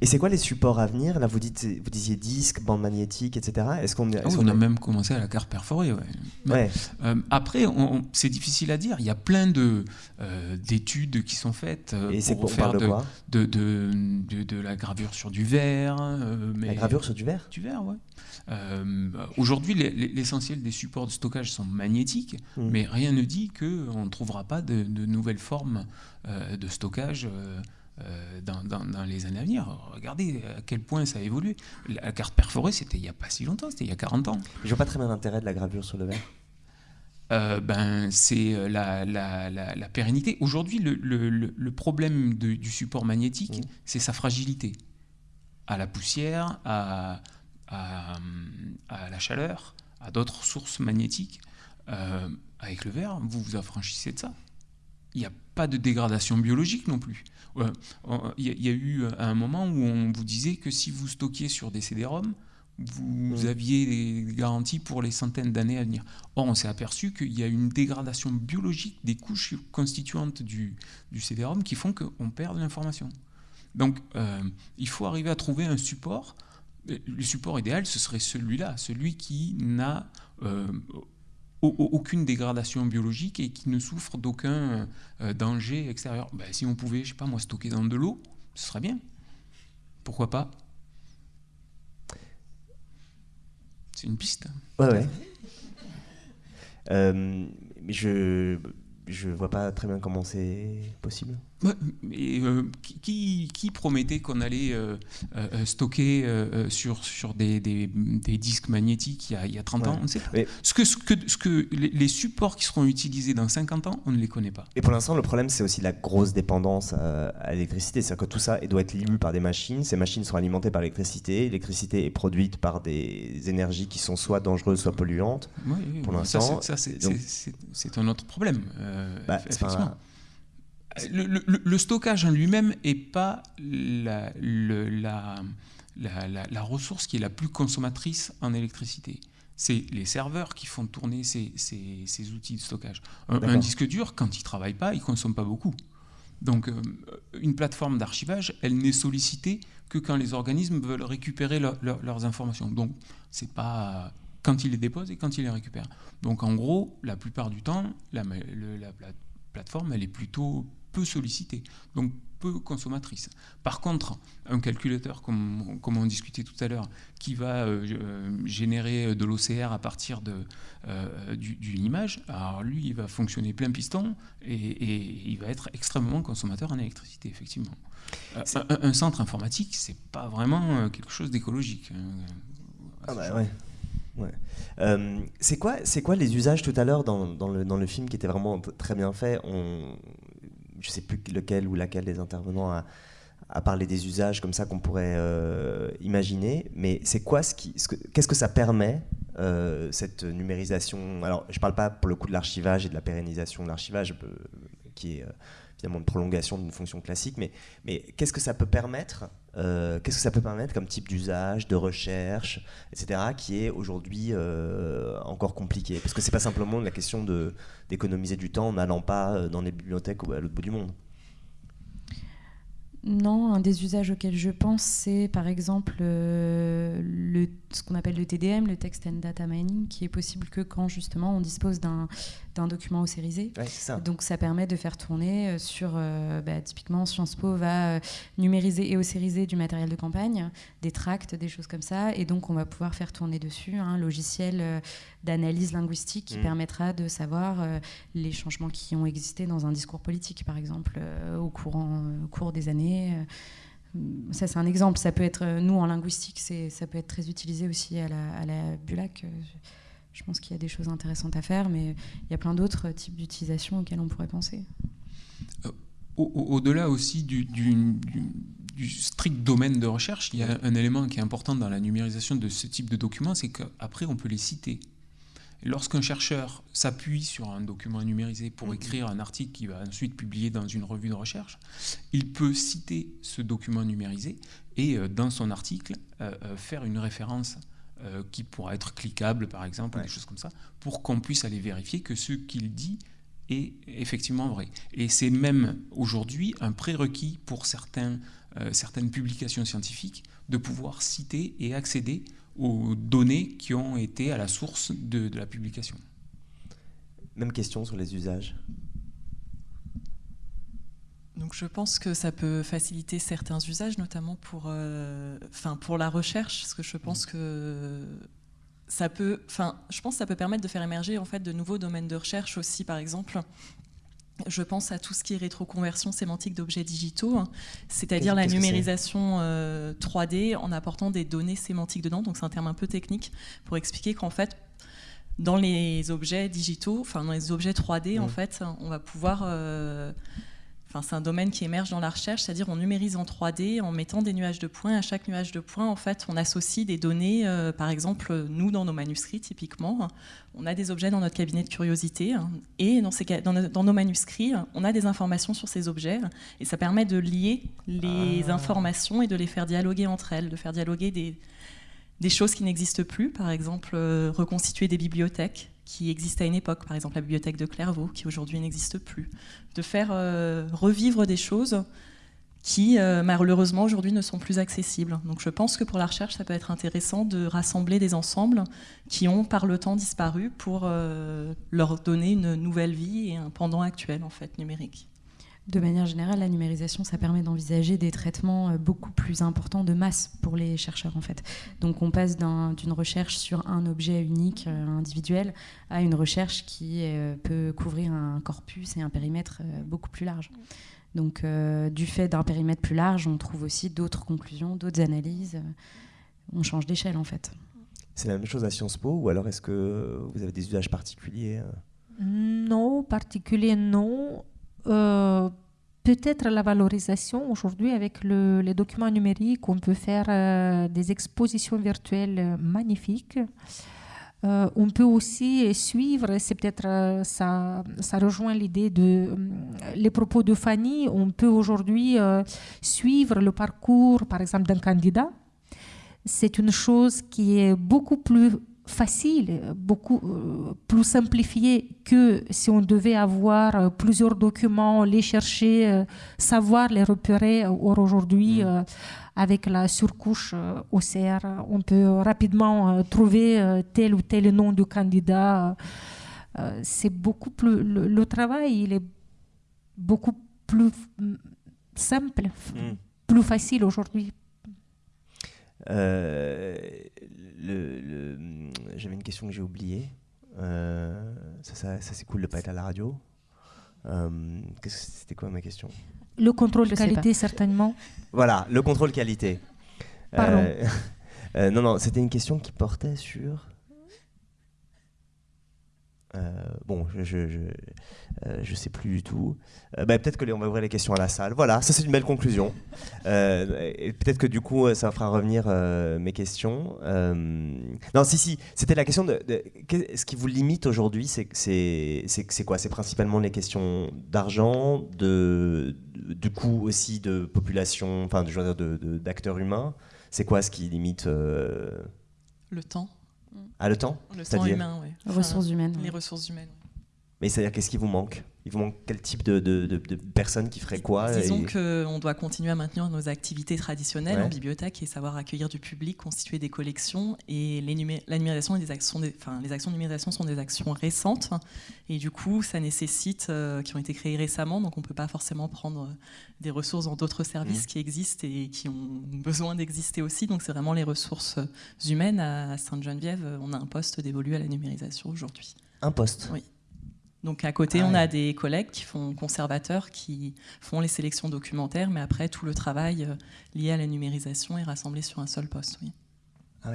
Et c'est quoi les supports à venir? Là, vous, dites, vous disiez disque, bande magnétique, etc. Est-ce qu'on Ah on a même commencé à la carte perforée. ouais. Ouais. Euh, après, c'est difficile à dire. Il y a plein de, euh, d'études qui sont faites euh, Et pour on faire parle de de, quoi? de, de, de- de la gravure sur du verre. mais La gravure sur du verre? Du verre, ouais. Aujourd'hui, les- les- l'essentiel des supports de stockage sont magnétiques, Mm. mais rien ne dit qu'on ne trouvera pas de, nouvelles formes de stockage dans, dans- dans les années à venir. Regardez à quel point ça a évolué. La carte perforée, c'était il n'y a pas si longtemps, c'était il y a 40 ans. Je vois pas très bien l'intérêt de la gravure sur le verre. Euh, ben, c'est euh, la, la- la- la pérennité. Aujourd'hui, le, le- problème de- du support magnétique, c'est sa fragilité. À la poussière, à, à, à la chaleur, à d'autres sources magnétiques. Euh, avec le verre, vous vous affranchissez de ça. Il n'y a pas de dégradation biologique non plus. Euh, Il y, a- il y a eu un moment où on vous disait que si vous stockiez sur des CD-ROM, vous Mhm. aviez des garanties pour les centaines d'années à venir. Or, on s'est aperçu qu'il y a une dégradation biologique des couches constituantes du, du CD-ROM qui font qu'on perd de l'information. Donc, euh, il faut arriver à trouver un support. Euh, Le support idéal, ce serait celui-là, celui qui n'a euh, aucune dégradation biologique et qui ne souffre d'aucun euh, danger extérieur. Ben, si on pouvait, je sais pas moi, stocker dans de l'eau, ce serait bien. Pourquoi pas? C'est une piste. Ouais, ouais. Euh, je je vois pas très bien comment c'est possible. Ouais, euh, qui- promettait qu'on allait euh, euh, stocker sur, sur des, des- des disques magnétiques il y a, il y a 30 ans Ouais. On ne sait pas. Mais- Ce que, ce que, ce que les, supports qui seront utilisés dans 50 ans, on ne les connaît pas. Et pour l'instant, le problème, c'est aussi la grosse dépendance à, à l'électricité. C'est-à-dire que tout ça doit être lu par des machines. Ces machines sont alimentées par l'électricité. L'électricité est produite par des énergies qui sont soit dangereuses, soit polluantes. Oui, Pour l'instant, ça, c'est un autre problème. Euh, Bah, effectivement. Le, le- le- le stockage en lui-même n'est pas la, le- la, la- la- la ressource qui est la plus consommatrice en électricité. C'est les serveurs qui font tourner ces, ces- ces outils de stockage. Un, disque dur, quand il ne travaille pas, il ne consomme pas beaucoup. Donc, une plateforme d'archivage, elle n'est sollicitée que quand les organismes veulent récupérer leurs informations. Donc, c'est pas quand ils les déposent et quand ils les récupèrent. Donc, en gros, la plupart du temps, la, la plateforme, elle est plutôt peu sollicitée. Donc, consommatrice. Par contre, un calculateur, comme, comme on discutait tout à l'heure, qui va euh, euh, générer de l'OCR à partir euh, d'une image, alors lui, il va fonctionner plein piston et, il va être extrêmement consommateur en électricité, effectivement. Un, centre informatique, c'est pas vraiment quelque chose d'écologique. Hein. Ah bah ouais. Ouais. c'est quoi, c'est quoi les usages tout à l'heure dans, le, film qui était vraiment très bien fait? On, je sais plus lequel ou laquelle des intervenants a, parlé des usages comme ça qu'on pourrait euh, imaginer, mais c'est quoi ce qu'est-ce que ça permet euh, cette numérisation? Alors, je ne parle pas pour le coup de l'archivage et de la pérennisation de l'archivage, euh, qui est finalement une prolongation d'une fonction classique, mais, mais qu'est-ce que ça peut permettre Qu'est-ce que ça peut permettre comme type d'usage, de recherche, etc., qui est aujourd'hui encore compliqué? Parce que c'est pas simplement la question d'économiser du temps en n'allant pas euh, dans les bibliothèques ou à l'autre bout du monde. Non, un des usages auxquels je pense, c'est par exemple euh, le, ce qu'on appelle le TDM, le Text and Data Mining, qui est possible que quand justement on dispose d'un d'un document ossérisé. Donc ça permet de faire tourner euh, sur, euh, bah, typiquement Sciences Po va euh, numériser et ossériser du matériel de campagne, des tracts, des choses comme ça, et donc on va pouvoir faire tourner dessus un logiciel d'analyse linguistique qui mmh. permettra de savoir les changements qui ont existé dans un discours politique, par exemple, au, courant, au cours des années. Ça, c'est un exemple. Ça peut être, nous, en linguistique, ça peut être très utilisé aussi à la, à la Bulac. Je pense qu'il y a des choses intéressantes à faire, mais il y a plein d'autres types d'utilisation auxquelles on pourrait penser. Euh, au-delà aussi du, strict domaine de recherche, il y a un élément qui est important dans la numérisation de ce type de documents, c'est qu'après on peut les citer. Lorsqu'un chercheur s'appuie sur un document numérisé pour mm-hmm. écrire un article qu'il va ensuite publier dans une revue de recherche, il peut citer ce document numérisé et euh, dans son article euh, faire une référence euh, qui pourra être cliquable, par exemple, des choses comme ça, pour qu'on puisse aller vérifier que ce qu'il dit est effectivement vrai. Et c'est même aujourd'hui un prérequis pour certains, euh, certaines publications scientifiques de pouvoir citer et accéder aux données qui ont été à la source de la publication. Même question sur les usages. Donc je pense que ça peut faciliter certains usages, notamment pour, euh, pour la recherche, parce que je pense que ça peut, enfin, je pense ça peut permettre de faire émerger en fait de nouveaux domaines de recherche aussi, par exemple. Je pense à tout ce qui est rétroconversion sémantique d'objets digitaux, hein, c'est-à-dire la numérisation 3D euh, en apportant des données sémantiques dedans. Donc c'est un terme un peu technique pour expliquer qu'en fait, dans les objets digitaux, enfin dans les objets 3D, en fait, on va pouvoir euh, c'est un domaine qui émerge dans la recherche, c'est-à-dire on numérise en 3D en mettant des nuages de points. À chaque nuage de points, en fait, on associe des données. Euh, par exemple, nous, dans nos manuscrits, typiquement, on a des objets dans notre cabinet de curiosité. Hein, et dans, ces, dans, nos manuscrits, on a des informations sur ces objets. Et ça permet de lier les ah. informations et de les faire dialoguer entre elles, de faire dialoguer des, des choses qui n'existent plus. Par exemple, euh, reconstituer des bibliothèques qui existait à une époque, par exemple la bibliothèque de Clairvaux, qui aujourd'hui n'existe plus, de faire euh, revivre des choses qui euh, malheureusement aujourd'hui ne sont plus accessibles. Donc je pense que pour la recherche, ça peut être intéressant de rassembler des ensembles qui ont par le temps disparu pour euh, leur donner une nouvelle vie et un pendant actuel en fait numérique. De manière générale, la numérisation, ça permet d'envisager des traitements euh, beaucoup plus importants de masse pour les chercheurs en fait. Donc on passe d'une recherche sur un objet unique, euh, individuel, à une recherche qui euh, peut couvrir un corpus et un périmètre beaucoup plus large. Donc du fait d'un périmètre plus large, on trouve aussi d'autres conclusions, d'autres analyses. on change d'échelle en fait. C'est la même chose à Sciences Po ou alors est-ce que vous avez des usages particuliers Non, particuliers non. Euh, peut-être la valorisation aujourd'hui avec les documents numériques, on peut faire euh, des expositions virtuelles magnifiques. Euh, on peut aussi suivre, c'est peut-être ça, ça rejoint l'idée de les propos de Fanny. On peut aujourd'hui suivre le parcours, par exemple, d'un candidat. C'est une chose qui est beaucoup plus facile, beaucoup euh, plus simplifié que si on devait avoir euh, plusieurs documents, les chercher, savoir les repérer. Or aujourd'hui, mm. avec la surcouche OCR, on peut rapidement trouver tel ou tel nom du candidat. C'est beaucoup plus le, travail, il est beaucoup plus mm, simple, mm. plus facile aujourd'hui euh, le, J'avais une question que j'ai oubliée. Euh, ça, ça, c'est cool de pas être à la radio. Euh, c'était quoi ma question? Le contrôle de qualité, certainement. Voilà, le contrôle qualité. Pardon. <laughs> non, non, c'était une question qui portait sur. Euh, bon, je je, je, euh, sais plus du tout. Euh, bah, peut-être que on va ouvrir les questions à la salle. Voilà, ça c'est une belle conclusion. peut-être que du coup, ça fera revenir mes questions. non, si, si, c'était la question de, ce qui vous limite aujourd'hui, c'est quoi? C'est principalement les questions d'argent, de du coup aussi de population, enfin, d'acteurs humains. C'est quoi ce qui limite Le temps. Ah, le temps Le temps humain, oui. ressources humaines. Les ressources humaines. Mais c'est-à-dire, qu'est-ce qui vous manque? Il vous manque quel type de, de, personnes qui feraient quoi Disons qu'on doit continuer à maintenir nos activités traditionnelles en bibliothèque et savoir accueillir du public, constituer des collections. Et la numérisation, des actions, enfin, les actions de numérisation sont des actions récentes. Et du coup, ça nécessite, euh, qui ont été créées récemment, donc on ne peut pas forcément prendre des ressources dans d'autres services mmh. qui existent et qui ont besoin d'exister aussi. Donc c'est vraiment les ressources humaines. À Sainte-Geneviève, on a un poste dévolu à la numérisation aujourd'hui. Un poste? Oui. Donc à côté, ah on a des collègues qui font conservateurs, qui font les sélections documentaires, mais après tout le travail euh, lié à la numérisation est rassemblé sur un seul poste. Oui. Ah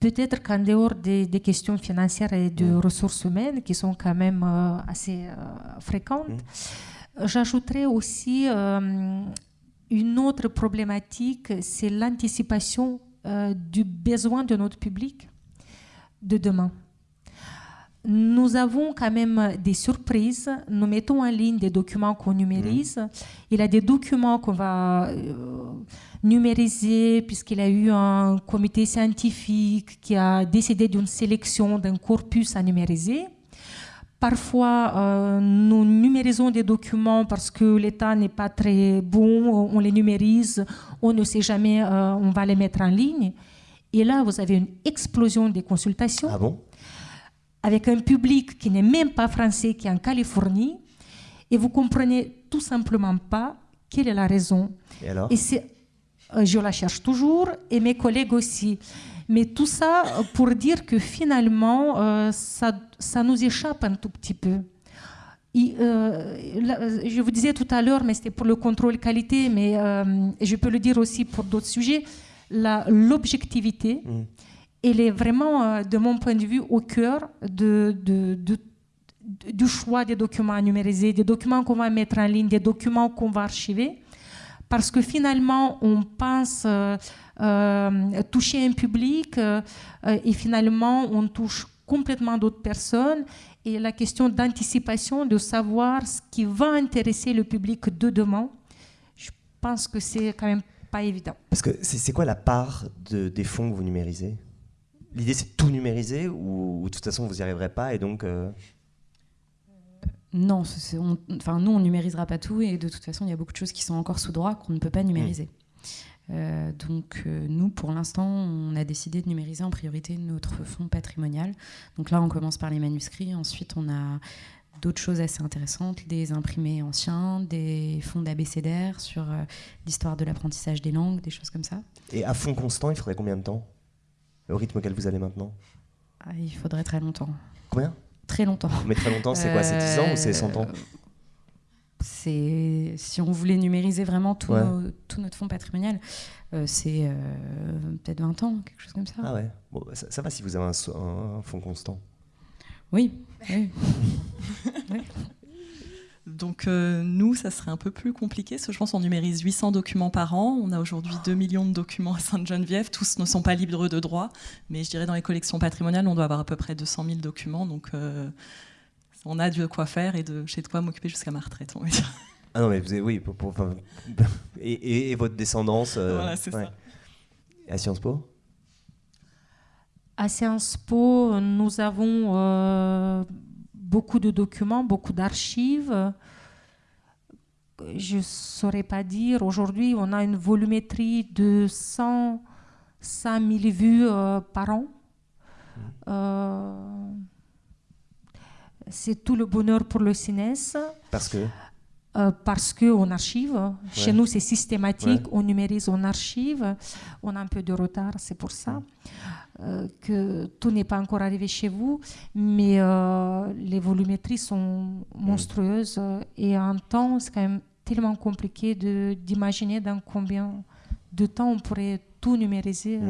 Peut-être qu'en dehors des, questions financières et de ressources humaines, qui sont quand même euh, assez euh, fréquentes, mmh. j'ajouterais aussi une autre problématique, c'est l'anticipation du besoin de notre public de demain nous avons quand même des surprises. Nous mettons en ligne des documents qu'on numérise. Mmh. Il y a des documents qu'on va euh, numériser puisqu'il y a eu un comité scientifique qui a décidé d'une sélection d'un corpus à numériser. Parfois, euh, nous numérisons des documents parce que l'état n'est pas très bon, on les numérise, on ne sait jamais, euh, on va les mettre en ligne. Et là, vous avez une explosion des consultations. Ah bon? Avec un public qui n'est même pas français, qui est en Californie, et vous comprenez tout simplement pas quelle est la raison. Et alors? Et euh, Je la cherche toujours, et mes collègues aussi. Mais tout ça pour dire que finalement, euh, ça, ça, nous échappe un tout petit peu. Euh, je vous disais tout à l'heure, mais c'était pour le contrôle qualité, mais je peux le dire aussi pour d'autres sujets, l'objectivité. Mmh elle est vraiment, euh, de mon point de vue, au cœur du choix des documents à numériser, des documents qu'on va mettre en ligne, des documents qu'on va archiver. Parce que finalement, on pense euh, euh, toucher un public et finalement, on touche complètement d'autres personnes. Et la question d'anticipation, de savoir ce qui va intéresser le public de demain, je pense que c'est quand même pas évident. Parce que c'est quoi la part de, des fonds que vous numérisez? L'idée, c'est de tout numériser ou, de toute façon, vous n'y arriverez pas et donc. Euh, non, enfin, nous, on numérisera pas tout et de toute façon, il y a beaucoup de choses qui sont encore sous droit qu'on ne peut pas numériser. Hmm. Euh, donc, euh, nous, pour l'instant, on a décidé de numériser en priorité notre fonds patrimonial. Donc là, on commence par les manuscrits. Ensuite, on a d'autres choses assez intéressantes, des imprimés anciens, des fonds d'abécédaire sur l'histoire de l'apprentissage des langues, des choses comme ça. Et à fond constant, il faudrait combien de temps? Au rythme auquel vous allez maintenant ah, Il faudrait très longtemps. Combien? Très longtemps. Mais très longtemps, c'est quoi C'est 10 ans ou c'est 100 ans? C'est si on voulait numériser vraiment tout, tout notre fonds patrimonial, euh, c'est euh, peut-être 20 ans, quelque chose comme ça. Ah ouais, bon, bah, ça, va si vous avez un, un fonds constant. Oui. oui. <laughs> oui. Donc euh, nous, ça serait un peu plus compliqué, parce que je pense qu'on numérise 800 documents par an. On a aujourd'hui 2 millions de documents à Sainte-Geneviève. Tous ne sont pas libres de droit, mais je dirais dans les collections patrimoniales, on doit avoir à peu près 200 000 documents. Donc euh, on a de quoi faire et de chez de quoi m'occuper jusqu'à ma retraite, on va dire. Ah non, mais vous avez, oui, pour, <laughs> et, votre descendance. Euh, voilà, c'est ça. À Sciences Po? À Sciences Po, nous avons beaucoup de documents, beaucoup d'archives. Je ne saurais pas dire. Aujourd'hui, on a une volumétrie de 100, 000 vues par an. Mmh. c'est tout le bonheur pour le CINES. Parce que? Euh, parce qu'on archive. Chez nous, c'est systématique. On numérise, on archive. On a un peu de retard, c'est pour ça euh, que tout n'est pas encore arrivé chez vous. Mais euh, les volumétries sont monstrueuses. Et en temps, c'est quand même tellement compliqué d'imaginer dans combien de temps on pourrait tout numériser.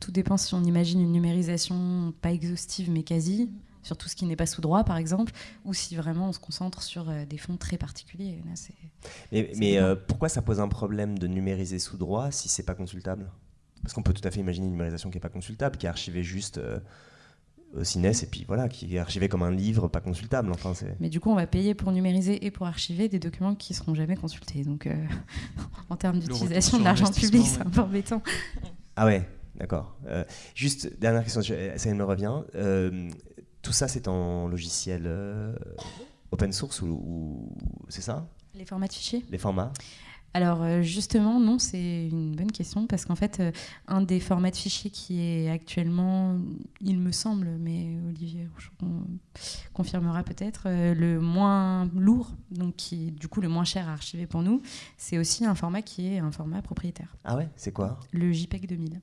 Tout dépend si on imagine une numérisation pas exhaustive, mais quasi sur tout ce qui n'est pas sous droit, par exemple, ou si vraiment on se concentre sur euh, des fonds très particuliers. mais, euh, pourquoi ça pose un problème de numériser sous droit si c'est pas consultable? Parce qu'on peut tout à fait imaginer une numérisation qui n'est pas consultable, qui est archivée juste euh, au CINES et puis voilà, qui est archivée comme un livre pas consultable. Enfin, mais du coup, on va payer pour numériser et pour archiver des documents qui seront jamais consultés. Donc, <laughs> en termes d'utilisation de l'argent public, c'est un peu embêtant. Ah ouais, d'accord. juste, dernière question, ça me revient tout ça, c'est en logiciel euh, open source ou, c'est ça? Les formats de fichiers? Les formats alors euh, justement, non, c'est une bonne question parce qu'en fait, euh, un des formats de fichiers qui est actuellement, il me semble, mais Olivier confirmera peut-être, le moins lourd, donc qui du coup le moins cher à archiver pour nous, c'est aussi un format qui est un format propriétaire. Ah ouais, c'est quoi? Le JPEG 2000.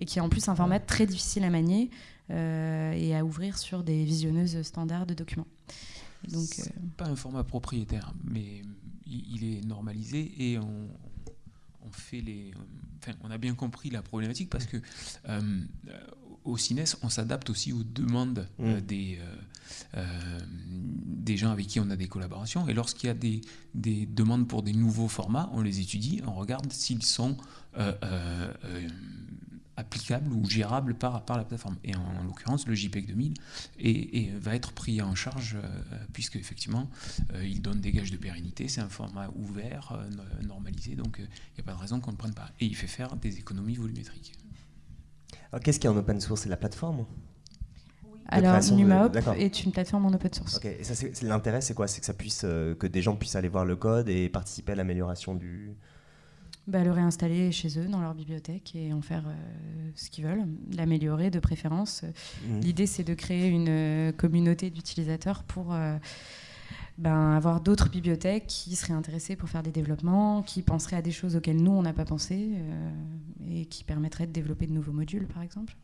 Et qui est en plus un format très difficile à manier. Euh, et à ouvrir sur des visionneuses standards de documents. Donc, euh, pas un format propriétaire, mais il, est normalisé et on, on fait les. Enfin, on a bien compris la problématique parce que euh, au CINES, on s'adapte aussi aux demandes mm. des, des gens avec qui on a des collaborations. Et lorsqu'il y a des, des, demandes pour des nouveaux formats, on les étudie, on regarde s'ils sont applicable ou gérable par, par la plateforme. Et en, l'occurrence, le JPEG 2000 et, va être pris en charge euh, puisque effectivement, euh, il donne des gages de pérennité. C'est un format ouvert, euh, normalisé, donc il n'y a pas de raison qu'on ne prenne pas. Et il fait faire des économies volumétriques. Alors, qu'est-ce qui est en open source? C'est la plateforme? Alors, NumaHop est une plateforme en open source. Ok, et ça, l'intérêt, c'est quoi? C'est que ça puisse, que des gens puissent aller voir le code et participer à l'amélioration du, bah, le réinstaller chez eux dans leur bibliothèque et en faire euh, ce qu'ils veulent, l'améliorer de préférence. Mmh. L'idée, c'est de créer une euh, communauté d'utilisateurs pour euh, ben, avoir d'autres bibliothèques qui seraient intéressées pour faire des développements, qui penseraient à des choses auxquelles nous, on n'a pas pensé et qui permettraient de développer de nouveaux modules, par exemple.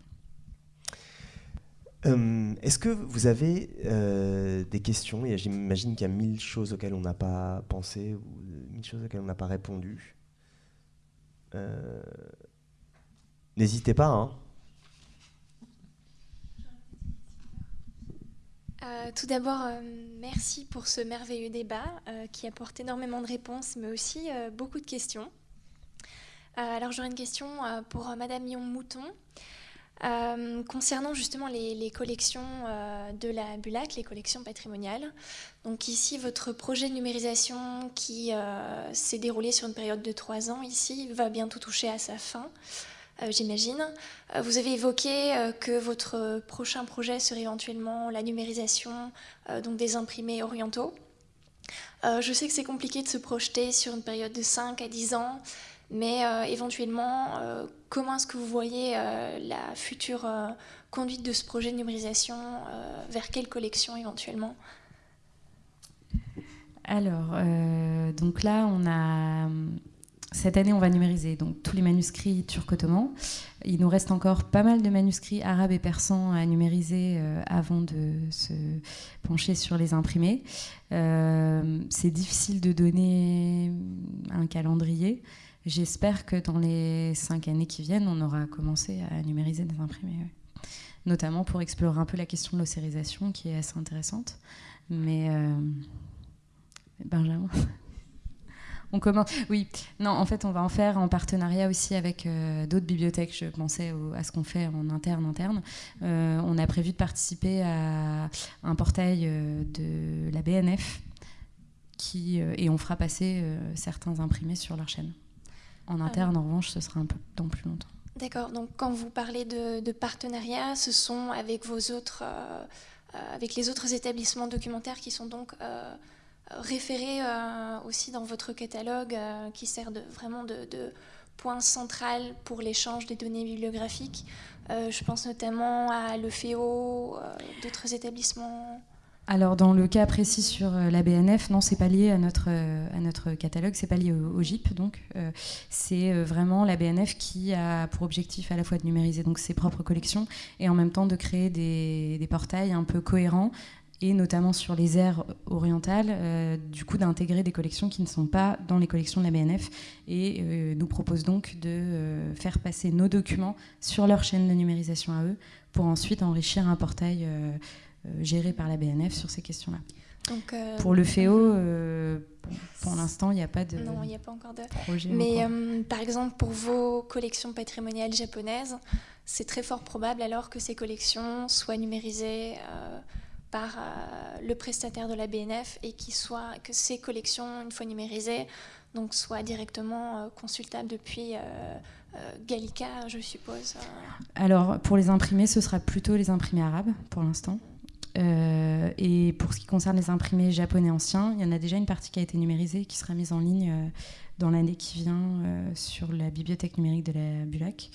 Est-ce que vous avez des questions? J'imagine qu'il y a mille choses auxquelles on n'a pas pensé ou mille choses auxquelles on n'a pas répondu. Euh, n'hésitez pas. Hein. Euh, tout d'abord, euh, merci pour ce merveilleux débat qui apporte énormément de réponses, mais aussi beaucoup de questions. alors j'aurais une question pour Madame Yon-Mouton. Euh, concernant justement les, collections euh, de la Bulac, les collections patrimoniales, donc ici votre projet de numérisation qui euh, s'est déroulé sur une période de trois ans ici va bientôt toucher à sa fin, j'imagine. vous avez évoqué que votre prochain projet serait éventuellement la numérisation donc des imprimés orientaux. je sais que c'est compliqué de se projeter sur une période de 5 à 10 ans, mais euh, éventuellement, euh, comment est-ce que vous voyez euh, la future conduite de ce projet de numérisation Vers quelle collection éventuellement? Alors, donc là, cette année, on va numériser donc tous les manuscrits turcs-ottomans. Il nous reste encore pas mal de manuscrits arabes et persans à numériser avant de se pencher sur les imprimés. c'est difficile de donner un calendrier. J'espère que dans les cinq années qui viennent, on aura commencé à numériser des imprimés. Notamment pour explorer un peu la question de l'océrisation qui est assez intéressante. Mais euh, Benjamin? <laughs> On commence. Oui, non, en fait, on va en faire en partenariat aussi avec euh, d'autres bibliothèques. Je pensais à ce qu'on fait en interne. Euh, on a prévu de participer à un portail de la BNF et on fera passer certains imprimés sur leur chaîne. En interne, en revanche, ce sera un peu dans plus longtemps. D'accord, donc quand vous parlez de, de partenariat, ce sont avec vos autres, euh, euh, avec les autres établissements documentaires qui sont donc euh, référés aussi dans votre catalogue, qui sert de, vraiment de, de point central pour l'échange des données bibliographiques. je pense notamment à l'EFEO, d'autres établissements. Alors dans le cas précis sur euh, la BNF, non, c'est pas lié à notre euh, à notre catalogue, c'est pas lié au, GIP, donc euh, c'est vraiment la BNF qui a pour objectif à la fois de numériser donc ses propres collections et en même temps de créer des, des portails un peu cohérents et notamment sur les aires orientales, du coup d'intégrer des collections qui ne sont pas dans les collections de la BNF et nous propose donc de faire passer nos documents sur leur chaîne de numérisation à eux pour ensuite enrichir un portail euh, géré par la BNF sur ces questions-là. Euh, pour le FEO, euh, pour l'instant, il n'y a pas de non, il a pas encore de projet. Mais par exemple, pour vos collections patrimoniales japonaises, c'est très fort probable alors que ces collections soient numérisées par le prestataire de la BNF et soit, que ces collections, une fois numérisées, donc soient directement consultables depuis Gallica, je suppose. Alors, pour les imprimés, ce sera plutôt les imprimés arabes pour l'instant. Euh, et pour ce qui concerne les imprimés japonais anciens, il y en a déjà une partie qui a été numérisée, qui sera mise en ligne euh, dans l'année qui vient euh, sur la bibliothèque numérique de la Bulac.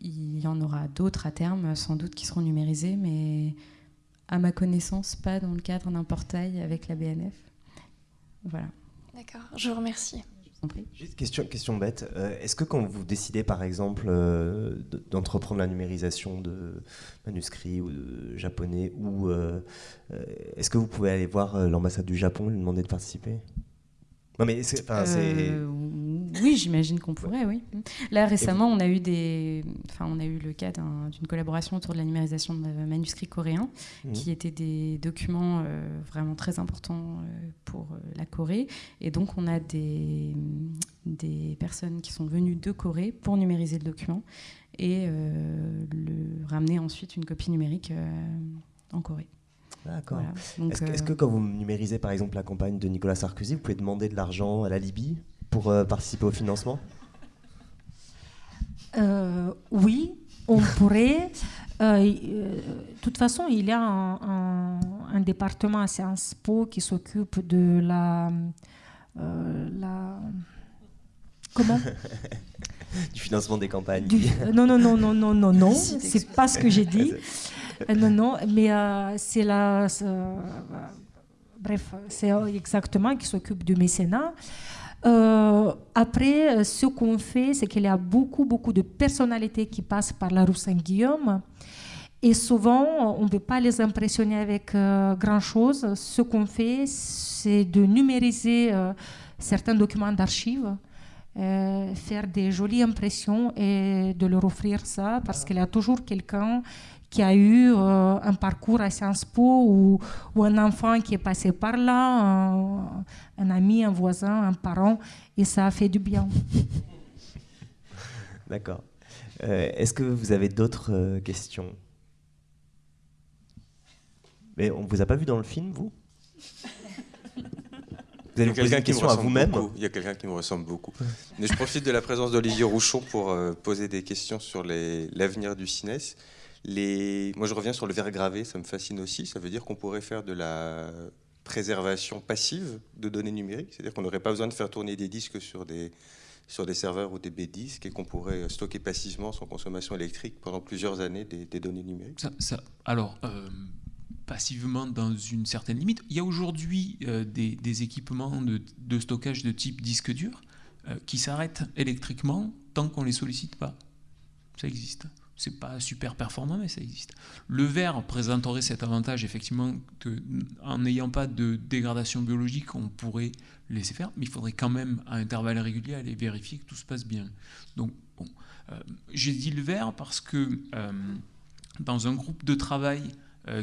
Il y en aura d'autres à terme, sans doute, qui seront numérisés, mais à ma connaissance, pas dans le cadre d'un portail avec la BNF. Voilà. D'accord, je vous remercie. Juste question, question bête. Euh, est-ce que quand vous décidez, par exemple, euh, d'entreprendre la numérisation de manuscrits ou de japonais, ou euh, est-ce que vous pouvez aller voir l'ambassade du Japon et lui demander de participer? Non, mais c'est oui, j'imagine qu'on pourrait, oui. Là, récemment, on a eu, des... enfin, on a eu le cas d'une collaboration autour de la numérisation de manuscrits coréens, mmh. qui étaient des documents euh, vraiment très importants euh, pour euh, la Corée. Et donc, on a des, des personnes qui sont venues de Corée pour numériser le document et le, ramener ensuite une copie numérique en Corée. D'accord. Est-ce que quand vous numérisez par exemple la campagne de Nicolas Sarkozy, vous pouvez demander de l'argent à la Libye pour euh, participer au financement? Euh, Oui, on <laughs> pourrait. Euh, de toute façon, il y a un, département à Sciences Po qui s'occupe de la, la comment? <laughs> Du financement des campagnes. non, non, non, non, non, non, non, <laughs> c'est pas ce que j'ai dit. <laughs> non, non, mais c'est la. bref, c'est exactement qui s'occupe du mécénat. Euh, après, euh, ce qu'on fait, c'est qu'il y a beaucoup, beaucoup de personnalités qui passent par la rue Saint-Guillaume. Et souvent, on ne peut pas les impressionner avec euh, grand-chose. Ce qu'on fait, c'est de numériser certains documents d'archives, faire des jolies impressions et de leur offrir ça, parce qu'il y a toujours quelqu'un qui a eu euh, un parcours à Sciences Po ou, un enfant qui est passé par là, un, ami, un voisin, un parent, et ça a fait du bien. <laughs> D'accord. Euh, est-ce que vous avez d'autres euh, questions? Mais on ne vous a pas vu dans le film, vous? Vous avez poser une question à vous-même Il y a quelqu'un qui me ressemble beaucoup. Mais je profite de la présence d'Olivier Rouchon pour poser des questions sur l'avenir du CINES. Moi, je reviens sur le verre gravé, ça me fascine aussi. Ça veut dire qu'on pourrait faire de la préservation passive de données numériques, c'est-à-dire qu'on n'aurait pas besoin de faire tourner des disques sur des, sur des serveurs ou des B-disques et qu'on pourrait stocker passivement sans consommation électrique pendant plusieurs années des, données numériques. Ça, alors, euh, passivement dans une certaine limite. Il y a aujourd'hui euh, des, équipements de, stockage de type disque dur euh, qui s'arrêtent électriquement tant qu'on ne les sollicite pas. Ça existe. C'est pas super performant, mais ça existe. Le verre présenterait cet avantage, effectivement, que, en n'ayant pas de dégradation biologique, on pourrait laisser faire, mais il faudrait quand même, à intervalles réguliers, aller vérifier que tout se passe bien. Donc, bon, euh, j'ai dit le verre parce que dans un groupe de travail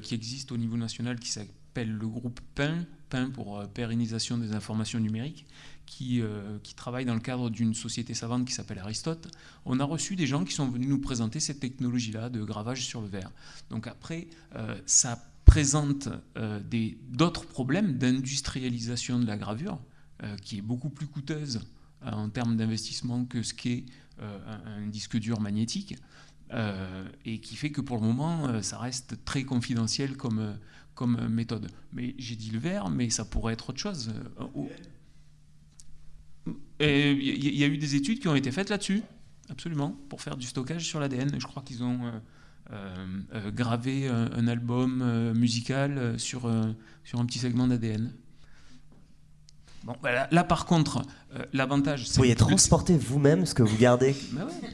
qui existe au niveau national qui s'appelle le groupe PIN, PIN pour pérennisation des informations numériques, qui, euh, qui travaille dans le cadre d'une société savante qui s'appelle Aristote, on a reçu des gens qui sont venus nous présenter cette technologie-là de gravage sur le verre. Donc après, euh, ça présente euh, d'autres problèmes d'industrialisation de la gravure, qui est beaucoup plus coûteuse en termes d'investissement que ce qu'est un, disque dur magnétique. Et qui fait que pour le moment, ça reste très confidentiel comme, comme méthode. Mais j'ai dit le verre, mais ça pourrait être autre chose. Il y, a eu des études qui ont été faites là-dessus, absolument, pour faire du stockage sur l'ADN. Je crois qu'ils ont euh, gravé un, album musical sur, sur un petit segment d'ADN. Bon, bah là, par contre, euh, l'avantage. Vous pourriez transporter vous-même ce que vous gardez. Bah ouais.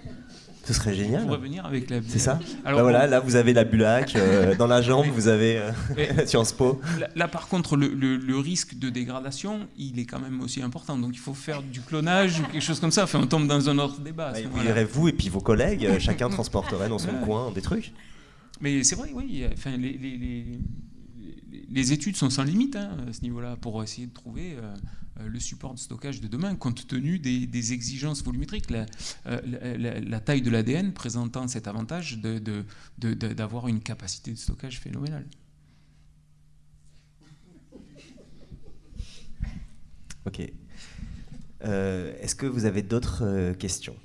Ce serait génial. Pour revenir avec la. C'est ça. Alors bah voilà, là vous avez la bulac euh, <laughs> dans la jambe, vous avez euh, <laughs> Sciences Po. Là, par contre, le, le, risque de dégradation, il est quand même aussi important. Donc il faut faire du clonage ou quelque chose comme ça. Enfin, on tombe dans un autre débat. Bah, vous verrez vous et puis vos collègues, <laughs> chacun transporterait dans son coin des trucs. Mais c'est vrai, oui. Enfin, les, les les études sont sans limite hein, à ce niveau-là pour essayer de trouver euh, euh, le support de stockage de demain compte tenu des, exigences volumétriques. Euh, la, taille de l'ADN présentant cet avantage d'avoir une capacité de stockage phénoménale. Ok. Est-ce que vous avez d'autres questions?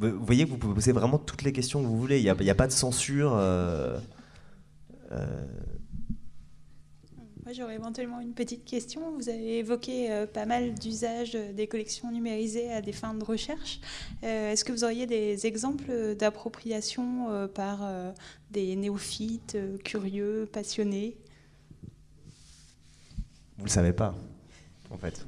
Vous voyez que vous pouvez poser vraiment toutes les questions que vous voulez. Il n'y a, pas de censure. Euh, euh. Moi, j'aurais éventuellement une petite question. Vous avez évoqué euh, pas mal d'usages des collections numérisées à des fins de recherche. Est-ce que vous auriez des exemples d'appropriation par des néophytes, curieux, passionnés? Vous ne le savez pas, en fait.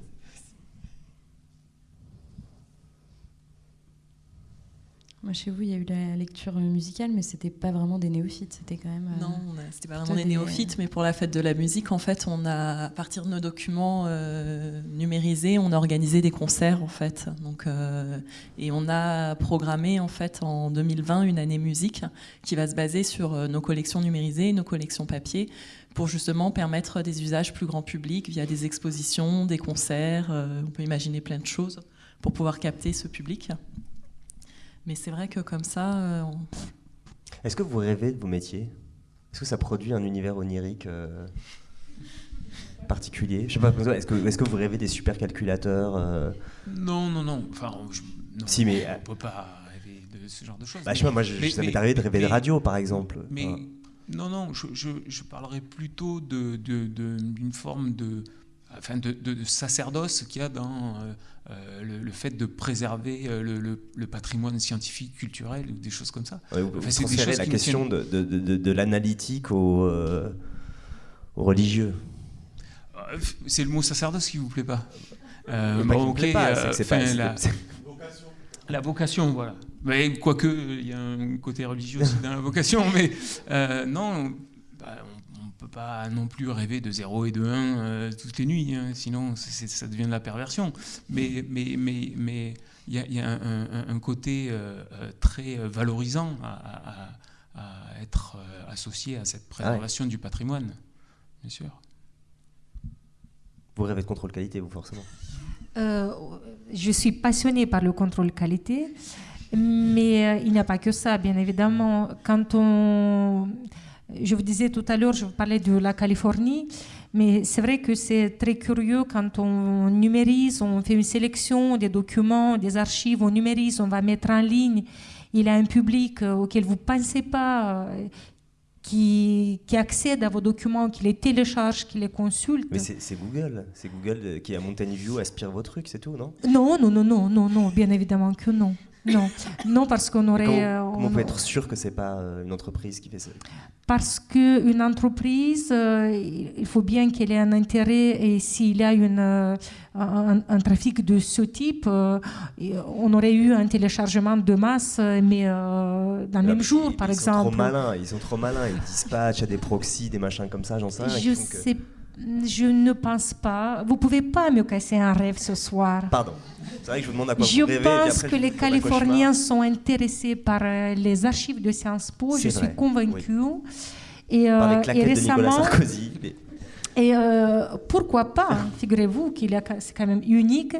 Moi, chez vous, il y a eu la lecture musicale, mais c'était pas vraiment des néophytes. C'était quand même. Euh, non, c'était pas vraiment des, néophytes, mais pour la fête de la musique, en fait, on a, à partir de nos documents euh, numérisés, on a organisé des concerts, en fait. Donc, euh, et on a programmé, en fait, en 2020, une année musique qui va se baser sur nos collections numérisées, nos collections papier, pour justement permettre des usages plus grand public via des expositions, des concerts. on peut imaginer plein de choses pour pouvoir capter ce public. Mais c'est vrai que comme ça. Euh, Est-ce que vous rêvez de vos métiers? Est-ce que ça produit un univers onirique euh, particulier? Je sais pas. Est-ce que, est que vous rêvez des supercalculateurs euh? Non, non, non. Enfin, si, mais on peut pas rêver de ce genre de choses. Bah, je sais pas, moi, ça m'est arrivé de rêver de radio, par exemple. Mais non, non. Je, je, parlerais plutôt d'une de, forme de enfin de, de, sacerdoce qu'il y a dans euh, euh, le, fait de préserver euh, le, patrimoine scientifique, culturel, ou des choses comme ça. vous enfin, la question de, de l'analytique au, au, religieux. C'est le mot sacerdoce qui vous plaît pas bon, ok, c'est pas, la, la vocation, voilà. Mais quoique, il y a un côté religieux aussi dans la vocation, <laughs> mais non, bah, peut pas non plus rêver de 0 et de 1 euh, toutes les nuits, hein, sinon ça devient de la perversion. Mais mais mais mais il y a, un, côté euh, euh, très valorisant à, être associé à cette préservation du patrimoine, bien sûr. Vous rêvez de contrôle qualité, vous forcément. je suis passionnée par le contrôle qualité, mais il n'y a pas que ça, bien évidemment. Quand on je vous disais tout à l'heure, je vous parlais de la Californie, mais c'est vrai que c'est très curieux quand on numérise, on fait une sélection des documents, des archives, on numérise, on va mettre en ligne. Il y a un public euh, auquel vous ne pensez pas, euh, qui, qui, accède à vos documents, qui les télécharge, qui les consulte. Mais c'est Google, c'est Google qui à Mountain View aspire vos trucs, c'est tout, non? Non, non, non, non, non, non, bien évidemment que non. Non, non parce qu'on aurait. Comment, euh, on, peut être sûr que c'est pas euh, une entreprise qui fait ça? Parce qu'une entreprise, euh, il faut bien qu'elle ait un intérêt et s'il y a une, un, trafic de ce type, on aurait eu un téléchargement de masse, mais dans le même jour, par exemple. Ils sont trop malins, ils sont trop malins, ils dispatchent à des proxys, des machins comme ça, j'en sais rien. Je sais je ne pense pas. Vous pouvez pas me casser un rêve ce soir. Pardon. C'est vrai que je vous demande à quoi je vous rêvez. Pense que les Californiens sont intéressés par euh, les archives de Sciences Po. Je suis convaincue. Et, euh, et, récemment. Et euh, pourquoi pas hein, Figurez-vous qu'il c'est quand même unique.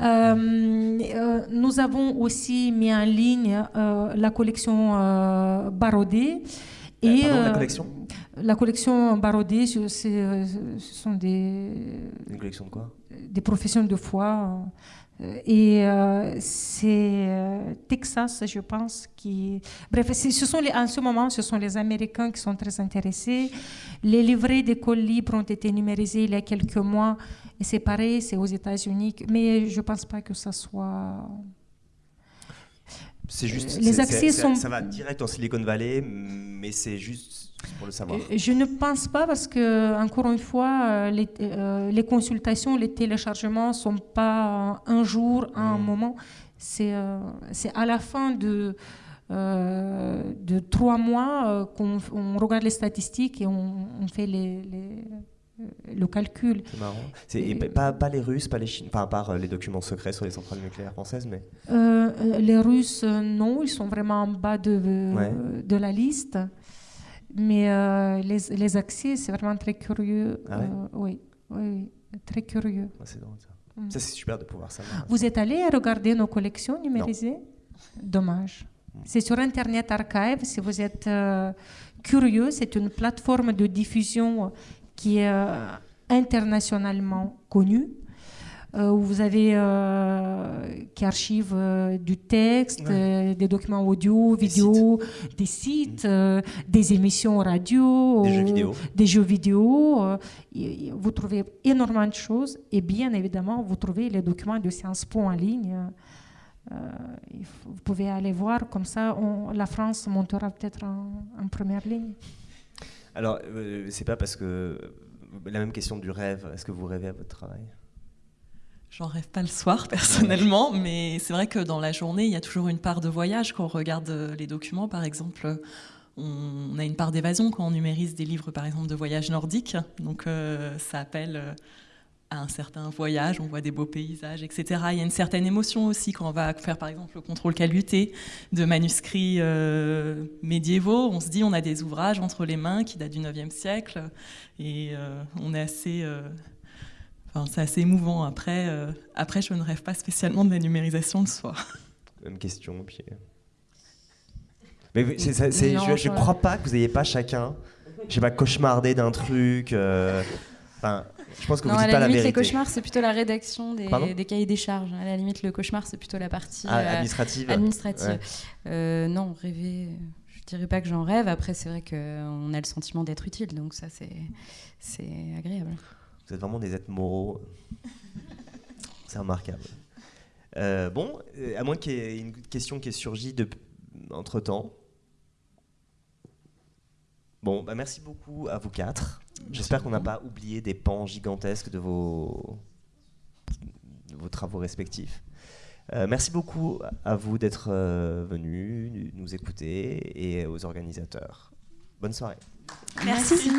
nous avons aussi mis en ligne la collection Barodé Et la collection La collection Barodé, ce sont des. Une collection de quoi Des professions de foi. Et c'est Texas, je pense, qui. Bref, ce sont les, en ce moment, ce sont les Américains qui sont très intéressés. Les livrets d'école libre ont été numérisés il y a quelques mois. Et c'est pareil, c'est aux États-Unis. Mais je ne pense pas que ça soit c'est juste. Les accès sont. Ça va direct en Silicon Valley, mais c'est juste pour le savoir. Euh, je ne pense pas parce que, encore une fois, euh, les, euh, les consultations, les téléchargements ne sont pas un jour, un hmm. moment. C'est c'est à la fin de, de trois mois qu'on regarde les statistiques et on, on fait les, les le calcul. C'est marrant. Et, pas, pas, les Russes, pas les Chinois, enfin, à part euh, les documents secrets sur les centrales nucléaires françaises, mais. Euh, euh, les Russes, non, ils sont vraiment en bas de, de la liste. Mais les, les, accès, c'est vraiment très curieux. Ah oui, oui, très curieux. c'est drôle ça. Mm. Ça, c'est super de pouvoir savoir. Vous êtes allé regarder nos collections numérisées? Dommage. Mm. C'est sur Internet Archive. Si vous êtes curieux, c'est une plateforme de diffusion qui est euh, internationalement connu. Euh, où vous avez euh, qui archive du texte, des documents audio, vidéo, des sites, des, émissions radio, des jeux vidéo. Des jeux vidéo vous trouvez énormément de choses et bien évidemment, vous trouvez les documents de Sciences Po en ligne. vous pouvez aller voir, comme ça, la France montera peut-être en première ligne. Alors, euh, c'est pas parce que. La même question du rêve. Est-ce que vous rêvez à votre travail? J'en rêve pas le soir personnellement, mais c'est vrai que dans la journée, il y a toujours une part de voyage. Quand on regarde euh, les documents, par exemple, on a une part d'évasion quand on numérise des livres, par exemple, de voyage nordique. Donc euh, ça appelle à un certain voyage, on voit des beaux paysages, etc. Il y a une certaine émotion aussi quand on va faire par exemple le contrôle qualité de manuscrits euh, médiévaux. On se dit on a des ouvrages entre les mains qui datent du 9e siècle et euh, on est assez... Euh, enfin, c'est assez émouvant. Après, après, je ne rêve pas spécialement de la numérisation le soir. Même question, puis... Mais je ne crois pas que vous n'ayez pas chacun, je sais pas, cauchemardé d'un truc... Enfin, je pense que non, vous dites à la pas limite, la les cauchemars, c'est plutôt la rédaction des, cahiers des charges. À la limite, le cauchemar, c'est plutôt la partie ah, euh, administrative. administrative. Euh, non, rêver, je dirais pas que j'en rêve. Après, c'est vrai qu'on a le sentiment d'être utile, donc ça, c'est agréable. Vous êtes vraiment des êtres moraux. c'est remarquable. Euh, bon, à moins qu'il y ait une question qui ait surgi entre temps. Bon, bah merci beaucoup à vous quatre. J'espère qu'on n'a pas oublié des pans gigantesques de vos, vos travaux respectifs. Euh, merci beaucoup à vous d'être euh, venus nous écouter et aux organisateurs. Bonne soirée. merci.